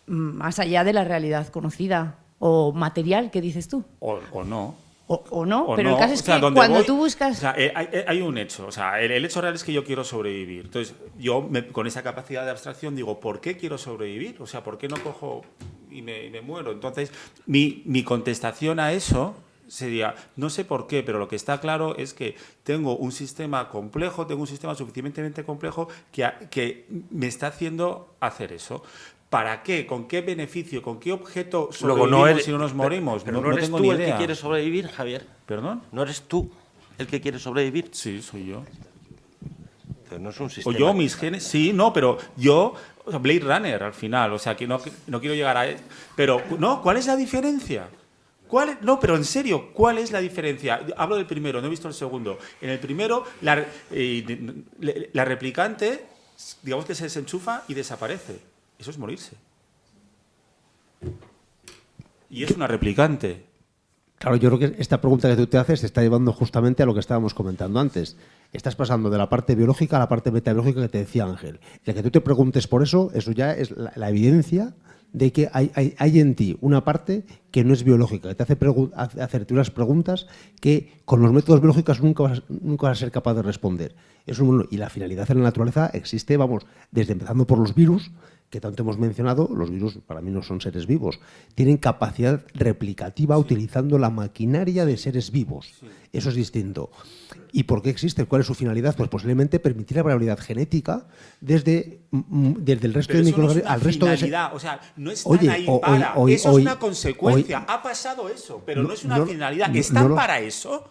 más allá de la realidad conocida o material, ¿qué dices tú? O, o no. O, o no, O pero no, el caso es o sea, que cuando voy- tú buscas... O sea, eh, hay, hay un hecho. O sea, el, el hecho real es que yo quiero sobrevivir. Entonces, yo me- con esa capacidad de abstracción digo, ¿por qué quiero sobrevivir? O sea, ¿por qué no cojo y me, y me muero? Entonces, mi, mi contestación a eso sería, no sé por qué, pero lo que está claro es que tengo un sistema complejo, tengo un sistema suficientemente complejo que me está haciendo hacer eso. ¿Para qué? ¿Con qué beneficio? ¿Con qué objeto Luego sobrevivimos no eres, si no nos pero- morimos? Pero, no, eres tengo tú ni el que quiere sobrevivir, Javier. ¿Perdón? No eres tú el que quiere sobrevivir. Sí, soy yo. Entonces, no es un O sistema. yo, mis genes, sí, no, pero yo, o sea, Blade Runner al final, o sea, que no, no quiero llegar a... Pero, no, ¿cuál es la diferencia? ¿Cuál no, pero en serio, ¿cuál es la diferencia? Hablo del primero, no he visto el segundo. En el primero, la, eh, la replicante, digamos que se desenchufa y desaparece. Eso es morirse. Y es una replicante. Claro, yo creo que esta pregunta que tú te haces te está llevando justamente a lo que estábamos comentando antes. Estás pasando de la parte biológica a la parte metabiológica que te decía Ángel. El que tú te preguntes por eso, eso ya es la, evidencia de que hay, hay- en ti una parte que no es biológica, que te hace hacerte unas preguntas que con los métodos biológicos nunca vas, nunca vas a ser capaz de responder. Y la finalidad en la naturaleza existe, vamos, desde empezando por los virus, que tanto hemos mencionado, los virus para mí no son seres vivos, tienen capacidad replicativa utilizando la maquinaria de seres vivos. Eso es distinto. ¿Y por qué existe? ¿Cuál es su finalidad? Pues posiblemente permitir la variabilidad genética desde, mm, desde el resto Pero de no microorganismos al resto de finalidad, o sea, no están Oye, ahí para. hoy- eso hoy- es una consecuencia. ha pasado eso, pero no, No, es una no- finalidad. ¿Están para eso?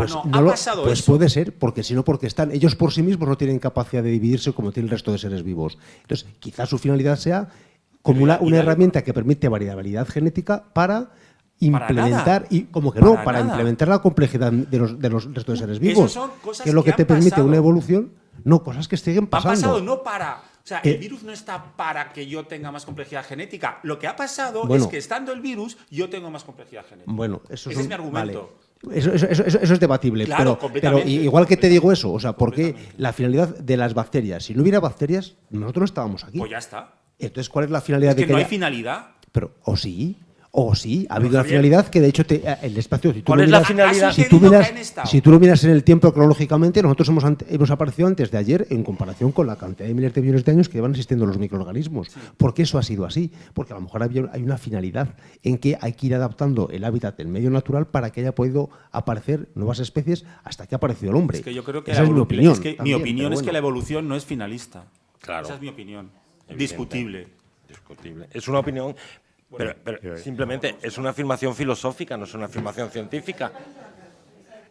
Pues, no ha pasado pues eso. puede ser, porque si no, porque están ellos por sí mismos no tienen capacidad de dividirse como tiene el resto de seres vivos. Entonces, quizás su finalidad sea como una, herramienta que permite variabilidad genética para implementar y como que no, Para implementar la complejidad de los, de los restos de seres vivos. son cosas que es lo que que te permite pasado. una evolución, no cosas que siguen pasando. pasado no para. O sea, Eh, el virus no está para que yo tenga más complejidad genética. Lo que ha pasado Bueno. es que estando el virus, yo tengo más complejidad genética. Bueno, eso Ese un- es mi argumento. vale. Eso, eso- eso- eso- eso es debatible, Claro, pero, igual que te digo eso, o sea, porque la finalidad de las bacterias, si no hubiera bacterias, nosotros no estábamos aquí. Pues ya está. Entonces, ¿cuál es la finalidad Es que de que no hay finalidad. Pero, o sí, o sí, ha habido una finalidad que de hecho te, eh, el espacio. Si tú ¿Cuál lo es la finalidad? Si tú, miras, si tú lo miras en el tiempo cronológicamente, nosotros hemos, hemos aparecido antes de ayer en comparación con la cantidad de miles de millones de años que llevan existiendo los microorganismos. ¿Por qué eso ha sido así? Porque a lo mejor había- hay una finalidad en que hay que ir adaptando el hábitat del medio natural para que haya podido aparecer nuevas especies hasta que ha aparecido el hombre. Es que yo creo que, Esa es mi opinión. es que mi opinión es que la evolución no es finalista. Claro. Esa es mi opinión. Discutible. discutible. Es una opinión, pero, pero yo- simplemente es una afirmación filosófica, no es una afirmación científica.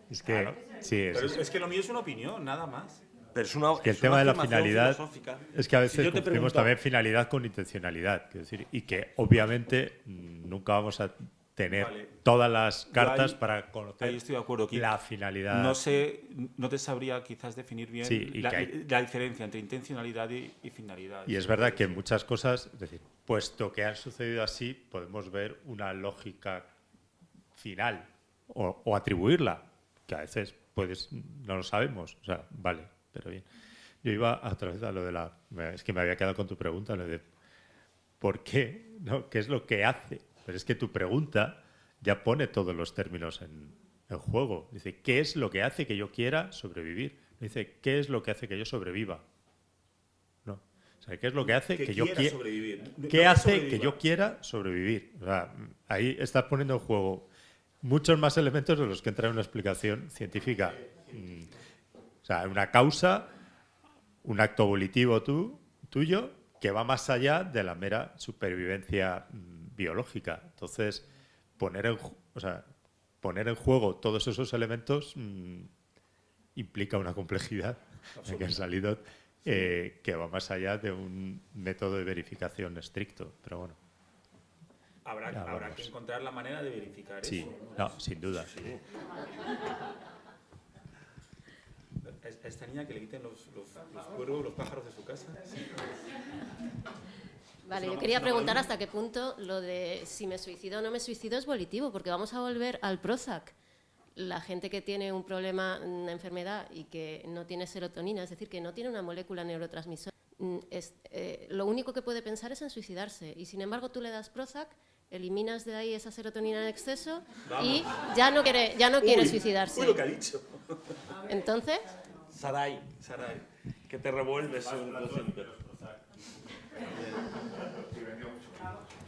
Es que, sí, es, Pero es, es que lo mío es una opinión, nada más. Pero es una, que el es tema una de la finalidad filosófica. es que a Si veces confundimos pregunto- también finalidad con intencionalidad quiero decir, y que obviamente mm, nunca vamos a tener Vale. todas las cartas ahí- para conocer ahí estoy de acuerdo, Kik. la finalidad. No sé, no te sabría quizás definir bien Sí, la, que hay- la diferencia entre intencionalidad y, y finalidad. Y es verdad que en muchas cosas, es decir, puesto que han sucedido así, podemos ver una lógica final o, o atribuirla, que a veces puedes, no lo sabemos. O sea, vale, pero bien. Yo iba a otra vez a lo de la. Es que me había quedado con tu pregunta, lo de ¿por qué? ¿No? ¿Qué es lo que hace? Pero es que tu pregunta ya pone todos los términos en, en juego. Dice, ¿qué es lo que hace que yo quiera sobrevivir? Dice, ¿qué es lo que hace que yo sobreviva? No. O sea, ¿qué es lo que hace que, Que yo quiera sobrevivir. ¿Qué hace sobreviva. que yo quiera sobrevivir? O sea, ahí estás poniendo en juego muchos más elementos de los que entra en una explicación científica. Mm, O sea, una causa, un acto volitivo tú, tuyo, que va más allá de la mera supervivencia mm, biológica. Entonces, poner en, o sea, poner en juego todos esos elementos mm, implica una complejidad <laughs> que ha salido eh, que va más allá de un método de verificación estricto. Pero bueno, Habrá, que encontrar la manera de verificar sí, eso. no, sin duda. A esta niña que le quiten los, los, los cuervos, los pájaros de su casa. Vale, Es yo quería es una preguntar hasta qué punto lo de si me suicido o no me suicido es volitivo, porque vamos a volver al Prozac. La gente que tiene un problema, una enfermedad y que no tiene serotonina, es decir, que no tiene una molécula neurotransmisora, mm, es- eh, lo único que puede pensar es en suicidarse. Y sin embargo tú le das Prozac, eliminas de ahí esa serotonina en exceso y ya no quiere, ya no quiere suicidarse. Uy, lo que ha dicho. Entonces, Sarai, Sarai, que te revuelves un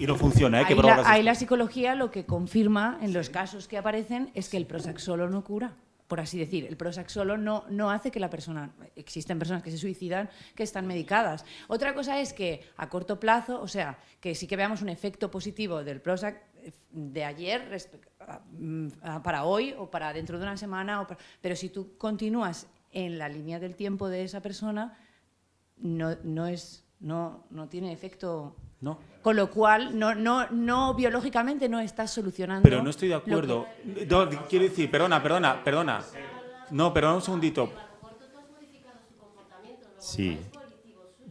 Y no funciona, ¿eh? Que Ahí, bromas la, ahí la psicología lo que confirma en los casos que aparecen es que el Prozac solo no cura, por así decir. El Prozac solo no, no hace que la persona... Existen personas que se suicidan que están medicadas. Otra cosa es que a corto plazo, o sea, que sí que veamos un efecto positivo del Prozac de ayer mm, a- para hoy o para dentro de una semana, o para- pero si tú continúas en la línea del tiempo de esa persona, no, no, es, no, no tiene efecto No. Con lo cual, no, no, no biológicamente no estás solucionando. Pero no estoy de que- acuerdo. No, quiero decir, perdona, perdona, perdona. No, perdona un segundito. Sí.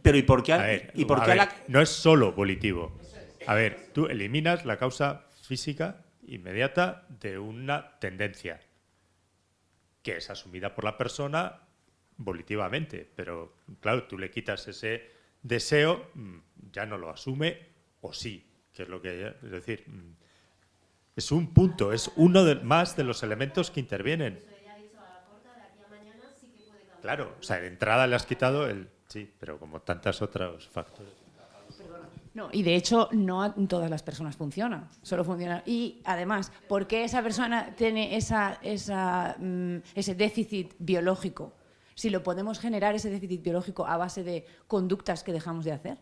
Pero ¿y por qué? A ver, ¿Y por qué a ver, la- no es solo volitivo. A ver, tú eliminas la causa física inmediata de una tendencia que es asumida por la persona volitivamente, pero claro, tú le quitas ese deseo, mm, ya no lo asume o sí, que es lo que es decir, mm, es un punto, es uno de, más de los elementos que intervienen. Claro, o sea, de entrada le has quitado el sí, pero como tantos otros factores. No, y de hecho, no a todas las personas funcionan, solo funciona. Y además, ¿por qué esa persona tiene esa, esa, mm, ese déficit biológico? Si lo podemos generar, ese déficit biológico, a base de conductas que dejamos de hacer.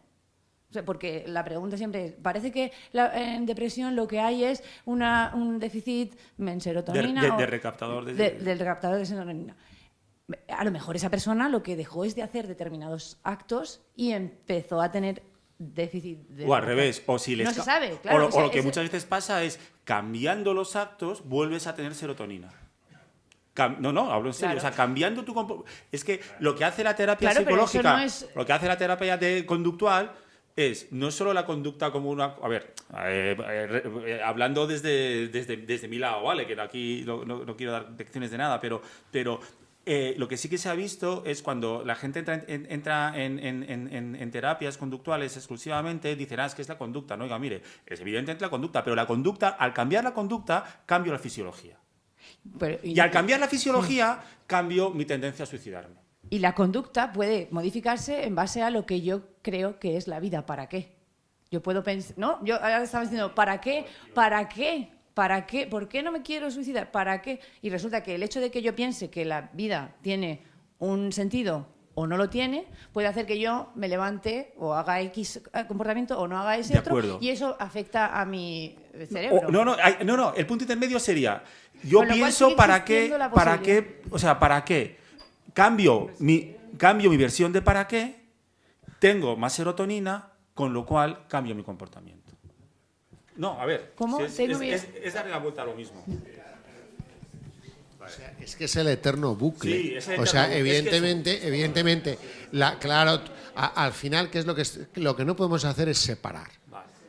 O sea, porque la pregunta siempre es, parece que la- en depresión lo que hay es una, un déficit en serotonina. De- de- de recaptador de- de- del recaptador de serotonina. A lo mejor esa persona lo que dejó es de hacer determinados actos y empezó a tener déficit de... O al revés, o si les No se sabe, o claro. lo, o sea, o lo que muchas veces pasa es cambiando los actos vuelves a tener serotonina. No, no, hablo en serio. Claro. O sea, cambiando tu Es que lo que hace la terapia Claro, psicológica, no es- lo que hace la terapia de conductual es no solo la conducta como una. A ver, eh, eh, hablando desde, desde, desde mi lado, ¿vale? Que aquí no, no- no quiero dar lecciones de nada, pero, pero eh, lo que sí que se ha visto es cuando la gente entra en, entra en, en- en- en- en terapias conductuales exclusivamente, dicen, ah, es que es la conducta. No, oiga, mire, es evidentemente la conducta, pero la conducta, al cambiar la conducta, cambio la fisiología. pero- Y al cambiar la fisiología, cambio mi tendencia a suicidarme. Y la conducta puede modificarse en base a lo que yo creo que es la vida. ¿Para qué? Yo puedo pensar, ¿no? Yo ahora estaba diciendo, ¿para qué? ¿Para qué? ¿Para qué? ¿Por qué no me quiero suicidar? ¿Para qué? Y resulta que el hecho de que yo piense que la vida tiene un sentido o no lo tiene, puede hacer que yo me levante o haga X comportamiento o no haga ese De otro. acuerdo. Y eso afecta a mi cerebro. O- no, no, no, no, el punto intermedio sería, yo pienso para qué, para qué, o sea, para qué, cambio mi, cambio mi versión de para qué, tengo más serotonina, con lo cual cambio mi comportamiento. No, a ver. ¿Cómo? es, Tengo es- es- es darle la vuelta a lo mismo. Es que es el eterno bucle. Sí, es el o sea, eterno bucle. Es que evidentemente, evidentemente, la, claro, a- al final, ¿qué es lo que es- lo que no podemos hacer es separar?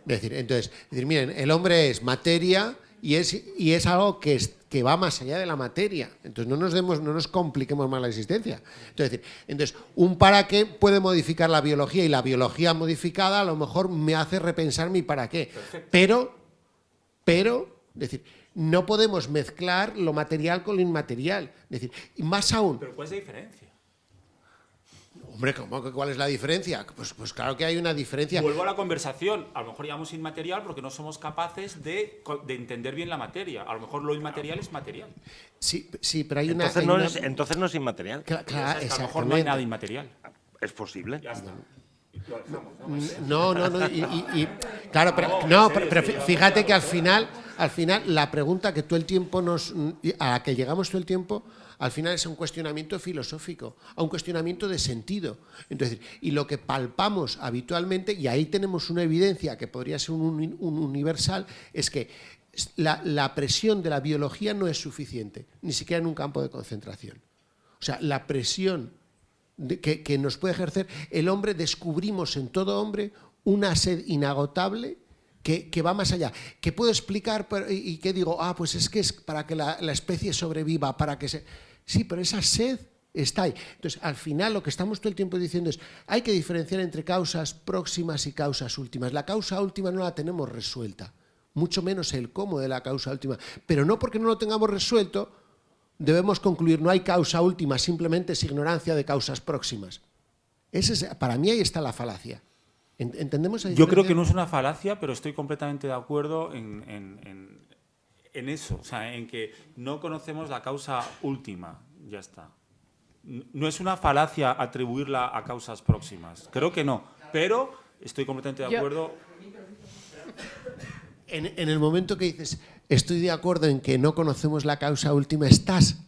Es decir, entonces, es decir, miren, el hombre es materia y es, y es algo que, es- que va más allá de la materia. Entonces, no nos demos, no nos compliquemos más la existencia. Entonces, entonces, un para qué puede modificar la biología y la biología modificada a lo mejor me hace repensar mi para qué. Pero pero, es decir, no podemos mezclar lo material con lo inmaterial. Es decir, más aún, Pero ¿cuál es la diferencia? Hombre, ¿cómo que ¿cuál es la diferencia? Pues, pues claro que hay una diferencia. Vuelvo a la conversación. A lo mejor llamamos inmaterial porque no somos capaces de, de entender bien la materia. A lo mejor lo inmaterial es material. Sí, sí, pero hay una... Entonces hay no, una- es, entonces no es inmaterial. Cla- claro, es que a lo mejor no hay nada inmaterial. Es posible. Ya está. ¿no? No, no, no. Y, y- y- claro, pero, no, pero, pero fí- fíjate que al final, al final, la pregunta que todo el tiempo nos, a la que llegamos todo el tiempo, al final es un cuestionamiento filosófico, a un cuestionamiento de sentido. Entonces, y lo que palpamos habitualmente, y ahí tenemos una evidencia que podría ser un, uni- un universal, es que la, presión de la biología no es suficiente, ni siquiera en un campo de concentración. O sea, la presión que, que nos puede ejercer el hombre, descubrimos en todo hombre una sed inagotable que, que va más allá. Que puedo explicar pero- y, y que digo, ah, pues es que es para que la, la especie sobreviva, para que se... Sí, pero esa sed está ahí. Entonces, al final lo que estamos todo el tiempo diciendo es, hay que diferenciar entre causas próximas y causas últimas. La causa última no la tenemos resuelta, mucho menos el cómo de la causa última. Pero no porque no lo tengamos resuelto, debemos concluir, no hay causa última, simplemente es ignorancia de causas próximas. Ese es- para mí ahí está la falacia. En- ¿Entendemos Yo creo que no es una falacia, pero estoy completamente de acuerdo en, en- en- en eso, o sea, en que no conocemos la causa última, ya está. No es una falacia atribuirla a causas próximas, creo que no, pero estoy completamente de acuerdo. En, en el momento que dices, estoy de acuerdo en que no conocemos la causa última, estás,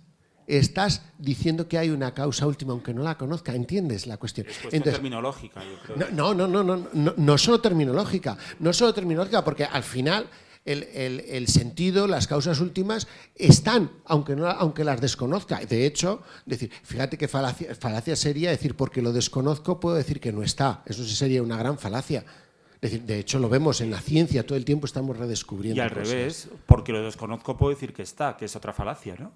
estás diciendo que hay una causa última, aunque no la conozca. ¿Entiendes la cuestión? Es cuestión Entonces, terminológica, yo creo. No, no, no, no, no, no, no solo terminológica, no solo terminológica, porque al final el, el- el sentido, las causas últimas están, aunque, no, aunque las desconozca. De hecho, decir, fíjate que falacia, falacia sería decir, porque lo desconozco, puedo decir que no está. Eso sí sería una gran falacia. Es decir, de hecho, lo vemos en la ciencia, todo el tiempo estamos redescubriendo. Y al cosas. revés, porque lo desconozco puedo decir que está, que es otra falacia, ¿no?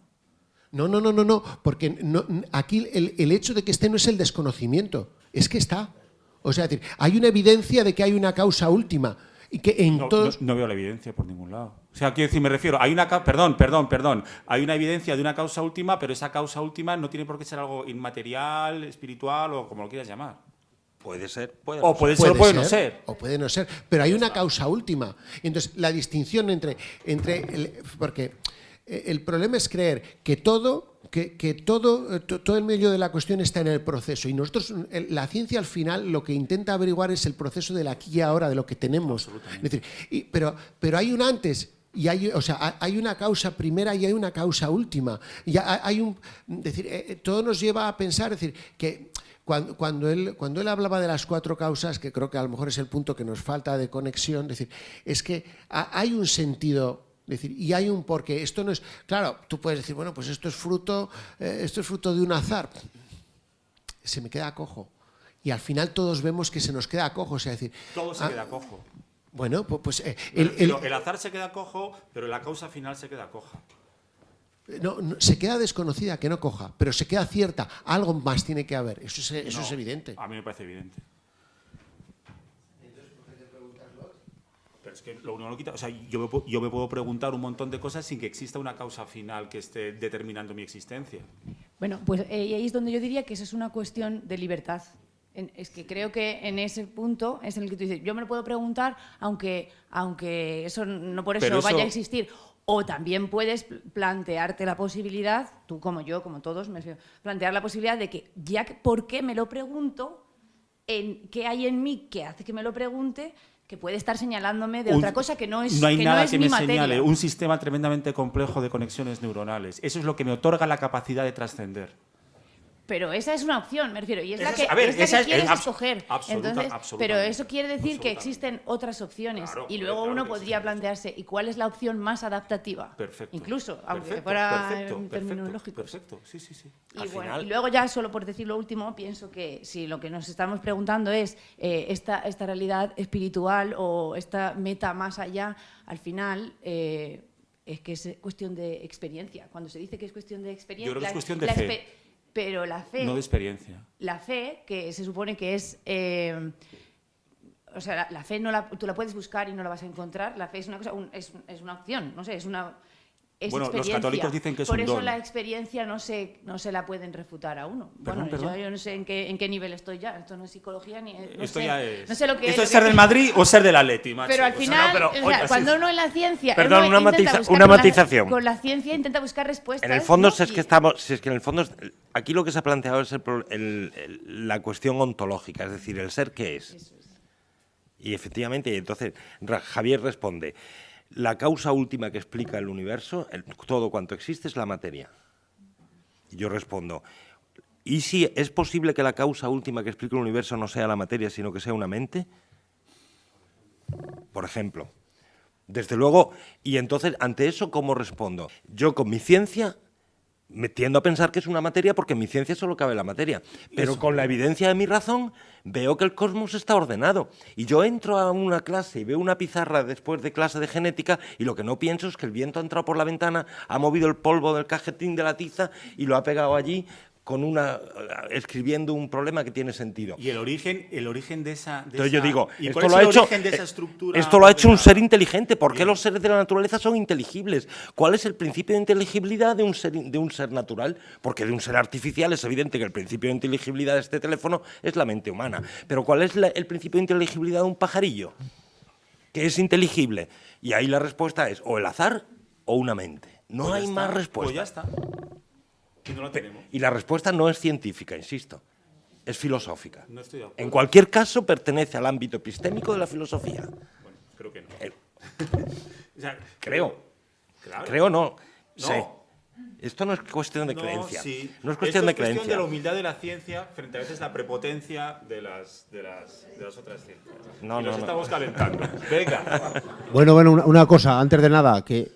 No, no, no, no, no, porque no- aquí el, el hecho de que esté no es el desconocimiento, es que está. O sea, es decir, hay una evidencia de que hay una causa última y que en No, todos... no- no veo la evidencia por ningún lado. O sea, quiero decir, me refiero, hay una, perdón, perdón, perdón, hay una evidencia de una causa última, pero esa causa última no tiene por qué ser algo inmaterial, espiritual o como lo quieras llamar. Puede ser, puede O puede ser. o puede no ser. O puede no ser, pero hay una causa última. Entonces, la distinción entre... entre el- porque el problema es creer que todo... Que, que todo, eh, to- todo el medio de la cuestión está en el proceso y nosotros, la ciencia al final lo que intenta averiguar es el proceso del aquí y ahora, de lo que tenemos. Es decir, y- pero, pero hay un antes y hay, o sea, ha- hay una causa primera y hay una causa última. Y ha- hay un, decir, eh, eh, todo nos lleva a pensar, es decir, que cuando, cuando, él, cuando él hablaba de las cuatro causas, que creo que a lo mejor es el punto que nos falta de conexión, es decir, es que ha- hay un sentido, decir, y hay un porqué. Esto no es, claro, tú puedes decir, bueno, pues esto es fruto, eh, esto es fruto de un azar. Se me queda cojo. Y al final todos vemos que se nos queda cojo, o sea, es decir, Todo se ah, queda cojo. bueno, pues, pues, eh, el- el- azar se queda cojo, pero la causa final se queda coja. No, no, se queda desconocida, que no coja, pero se queda cierta. Algo más tiene que haber. Eso es, eso No, es evidente. A mí me parece evidente. Pero es que lo uno no lo quita. O sea, yo me, yo me puedo preguntar un montón de cosas sin que exista una causa final que esté determinando mi existencia. Bueno, pues eh, y ahí es donde yo diría que eso es una cuestión de libertad. En- es que creo que en ese punto es en el que tú dices, yo me lo puedo preguntar aunque, aunque eso no por eso, eso- vaya a existir. O también puedes pl- plantearte la posibilidad, tú como yo, como todos, me refiero, plantear la posibilidad de que ya que, ¿por qué me lo pregunto? En, ¿Qué hay en mí que hace que me lo pregunte? Que puede estar señalándome de Un- otra cosa que no es, no hay que nada no es que me materia. señale. Un sistema tremendamente complejo de conexiones neuronales. Eso es lo que me otorga la capacidad de trascender. Pero esa es una opción, me refiero, y es Esa la es- que, a ver, es la esa que es- quieres escoger. absoluta- Entonces, pero eso quiere decir que existen otras opciones. Claro, y luego claro uno podría plantearse, ¿y cuál es la opción más adaptativa? Perfecto. Incluso, aunque Perfecto, fuera perfecto, en perfecto, términos lógicos. Perfecto, sí, sí, sí. Y, Al bueno, final- y luego ya solo por decir lo último, pienso que si lo que nos estamos preguntando es eh, esta, esta realidad espiritual o esta meta más allá, al final eh, es que es cuestión de experiencia. Cuando se dice que es cuestión de experiencia... Yo creo que es la- cuestión de la fe. Pero la fe... No de experiencia. La fe, que se supone que es... eh, o sea, la, la fe no la, tú la puedes buscar y no la vas a encontrar. La fe es una cosa, un- es, es una opción, no sé, es una es Bueno, los católicos dicen que es Por un eso don. la experiencia no se, no se la pueden refutar a uno. Perdón, bueno, yo- perdón. Yo, no sé en qué, en qué nivel estoy ya. Esto no es psicología ni... No Esto sé, ya es. No sé lo que Esto es que- ser del Madrid o ser del Atleti, macho. Pero al sea, final, o sea, cuando uno en la ciencia... Perdón, uno una matiza- una con la- matización. con la ciencia intenta buscar respuestas. En el fondo, si es que estamos, si es que en el fondo, es- aquí lo que se ha planteado es el el- el- la cuestión ontológica, es decir, el ser que es. Y efectivamente, y entonces Ra- Javier responde, la causa última que explica el universo, todo cuanto existe es la materia. Y yo respondo, ¿y si es posible que la causa última que explica el universo no sea la materia, sino que sea una mente? Por ejemplo. Desde luego, y entonces, ante eso, ¿cómo respondo? Yo con mi ciencia me tiendo a pensar que es una materia porque en mi ciencia solo cabe la materia. Pero Eso. con la evidencia de mi razón veo que el cosmos está ordenado. Y yo entro a una clase y veo una pizarra después de clase de genética y lo que no pienso es que el viento ha entrado por la ventana, ha movido el polvo del cajetín de la tiza y lo ha pegado allí con una escribiendo un problema que tiene sentido. Y el origen, el origen de esa. de Entonces yo esa- digo, ¿y esto lo ha hecho, de esa eh, estructura esto lo ha hecho un ser inteligente. ¿Por qué los seres de la naturaleza son inteligibles? ¿Cuál es el principio de inteligibilidad de un ser, de un ser natural? Porque de un ser artificial es evidente que el principio de inteligibilidad de este teléfono es la mente humana. Pero ¿cuál es la- el principio de inteligibilidad de un pajarillo? Que es inteligible. Y ahí la respuesta es o el azar o una mente. No Pues hay está, más respuesta. Pues ya está. Y no la tenemos. Y la respuesta no es científica, insisto, es filosófica. No estoy de acuerdo. En cualquier caso, pertenece al ámbito epistémico de la filosofía. Bueno, creo que no. Eh, <laughs> O sea, creo. Claro. Creo no. No. Sé. Esto no es cuestión de No, creencia. sí. No es cuestión Esto de es cuestión creencia. de la humildad de la ciencia frente a veces la prepotencia de las, de las, de las otras ciencias. No, y no, nos no. estamos calentando. Venga. Bueno, bueno, una, una cosa, antes de nada, que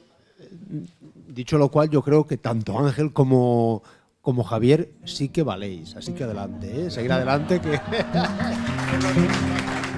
dicho lo cual, yo creo que tanto Ángel como, como Javier sí que valéis. Así que adelante, ¿eh? seguir adelante que... <laughs>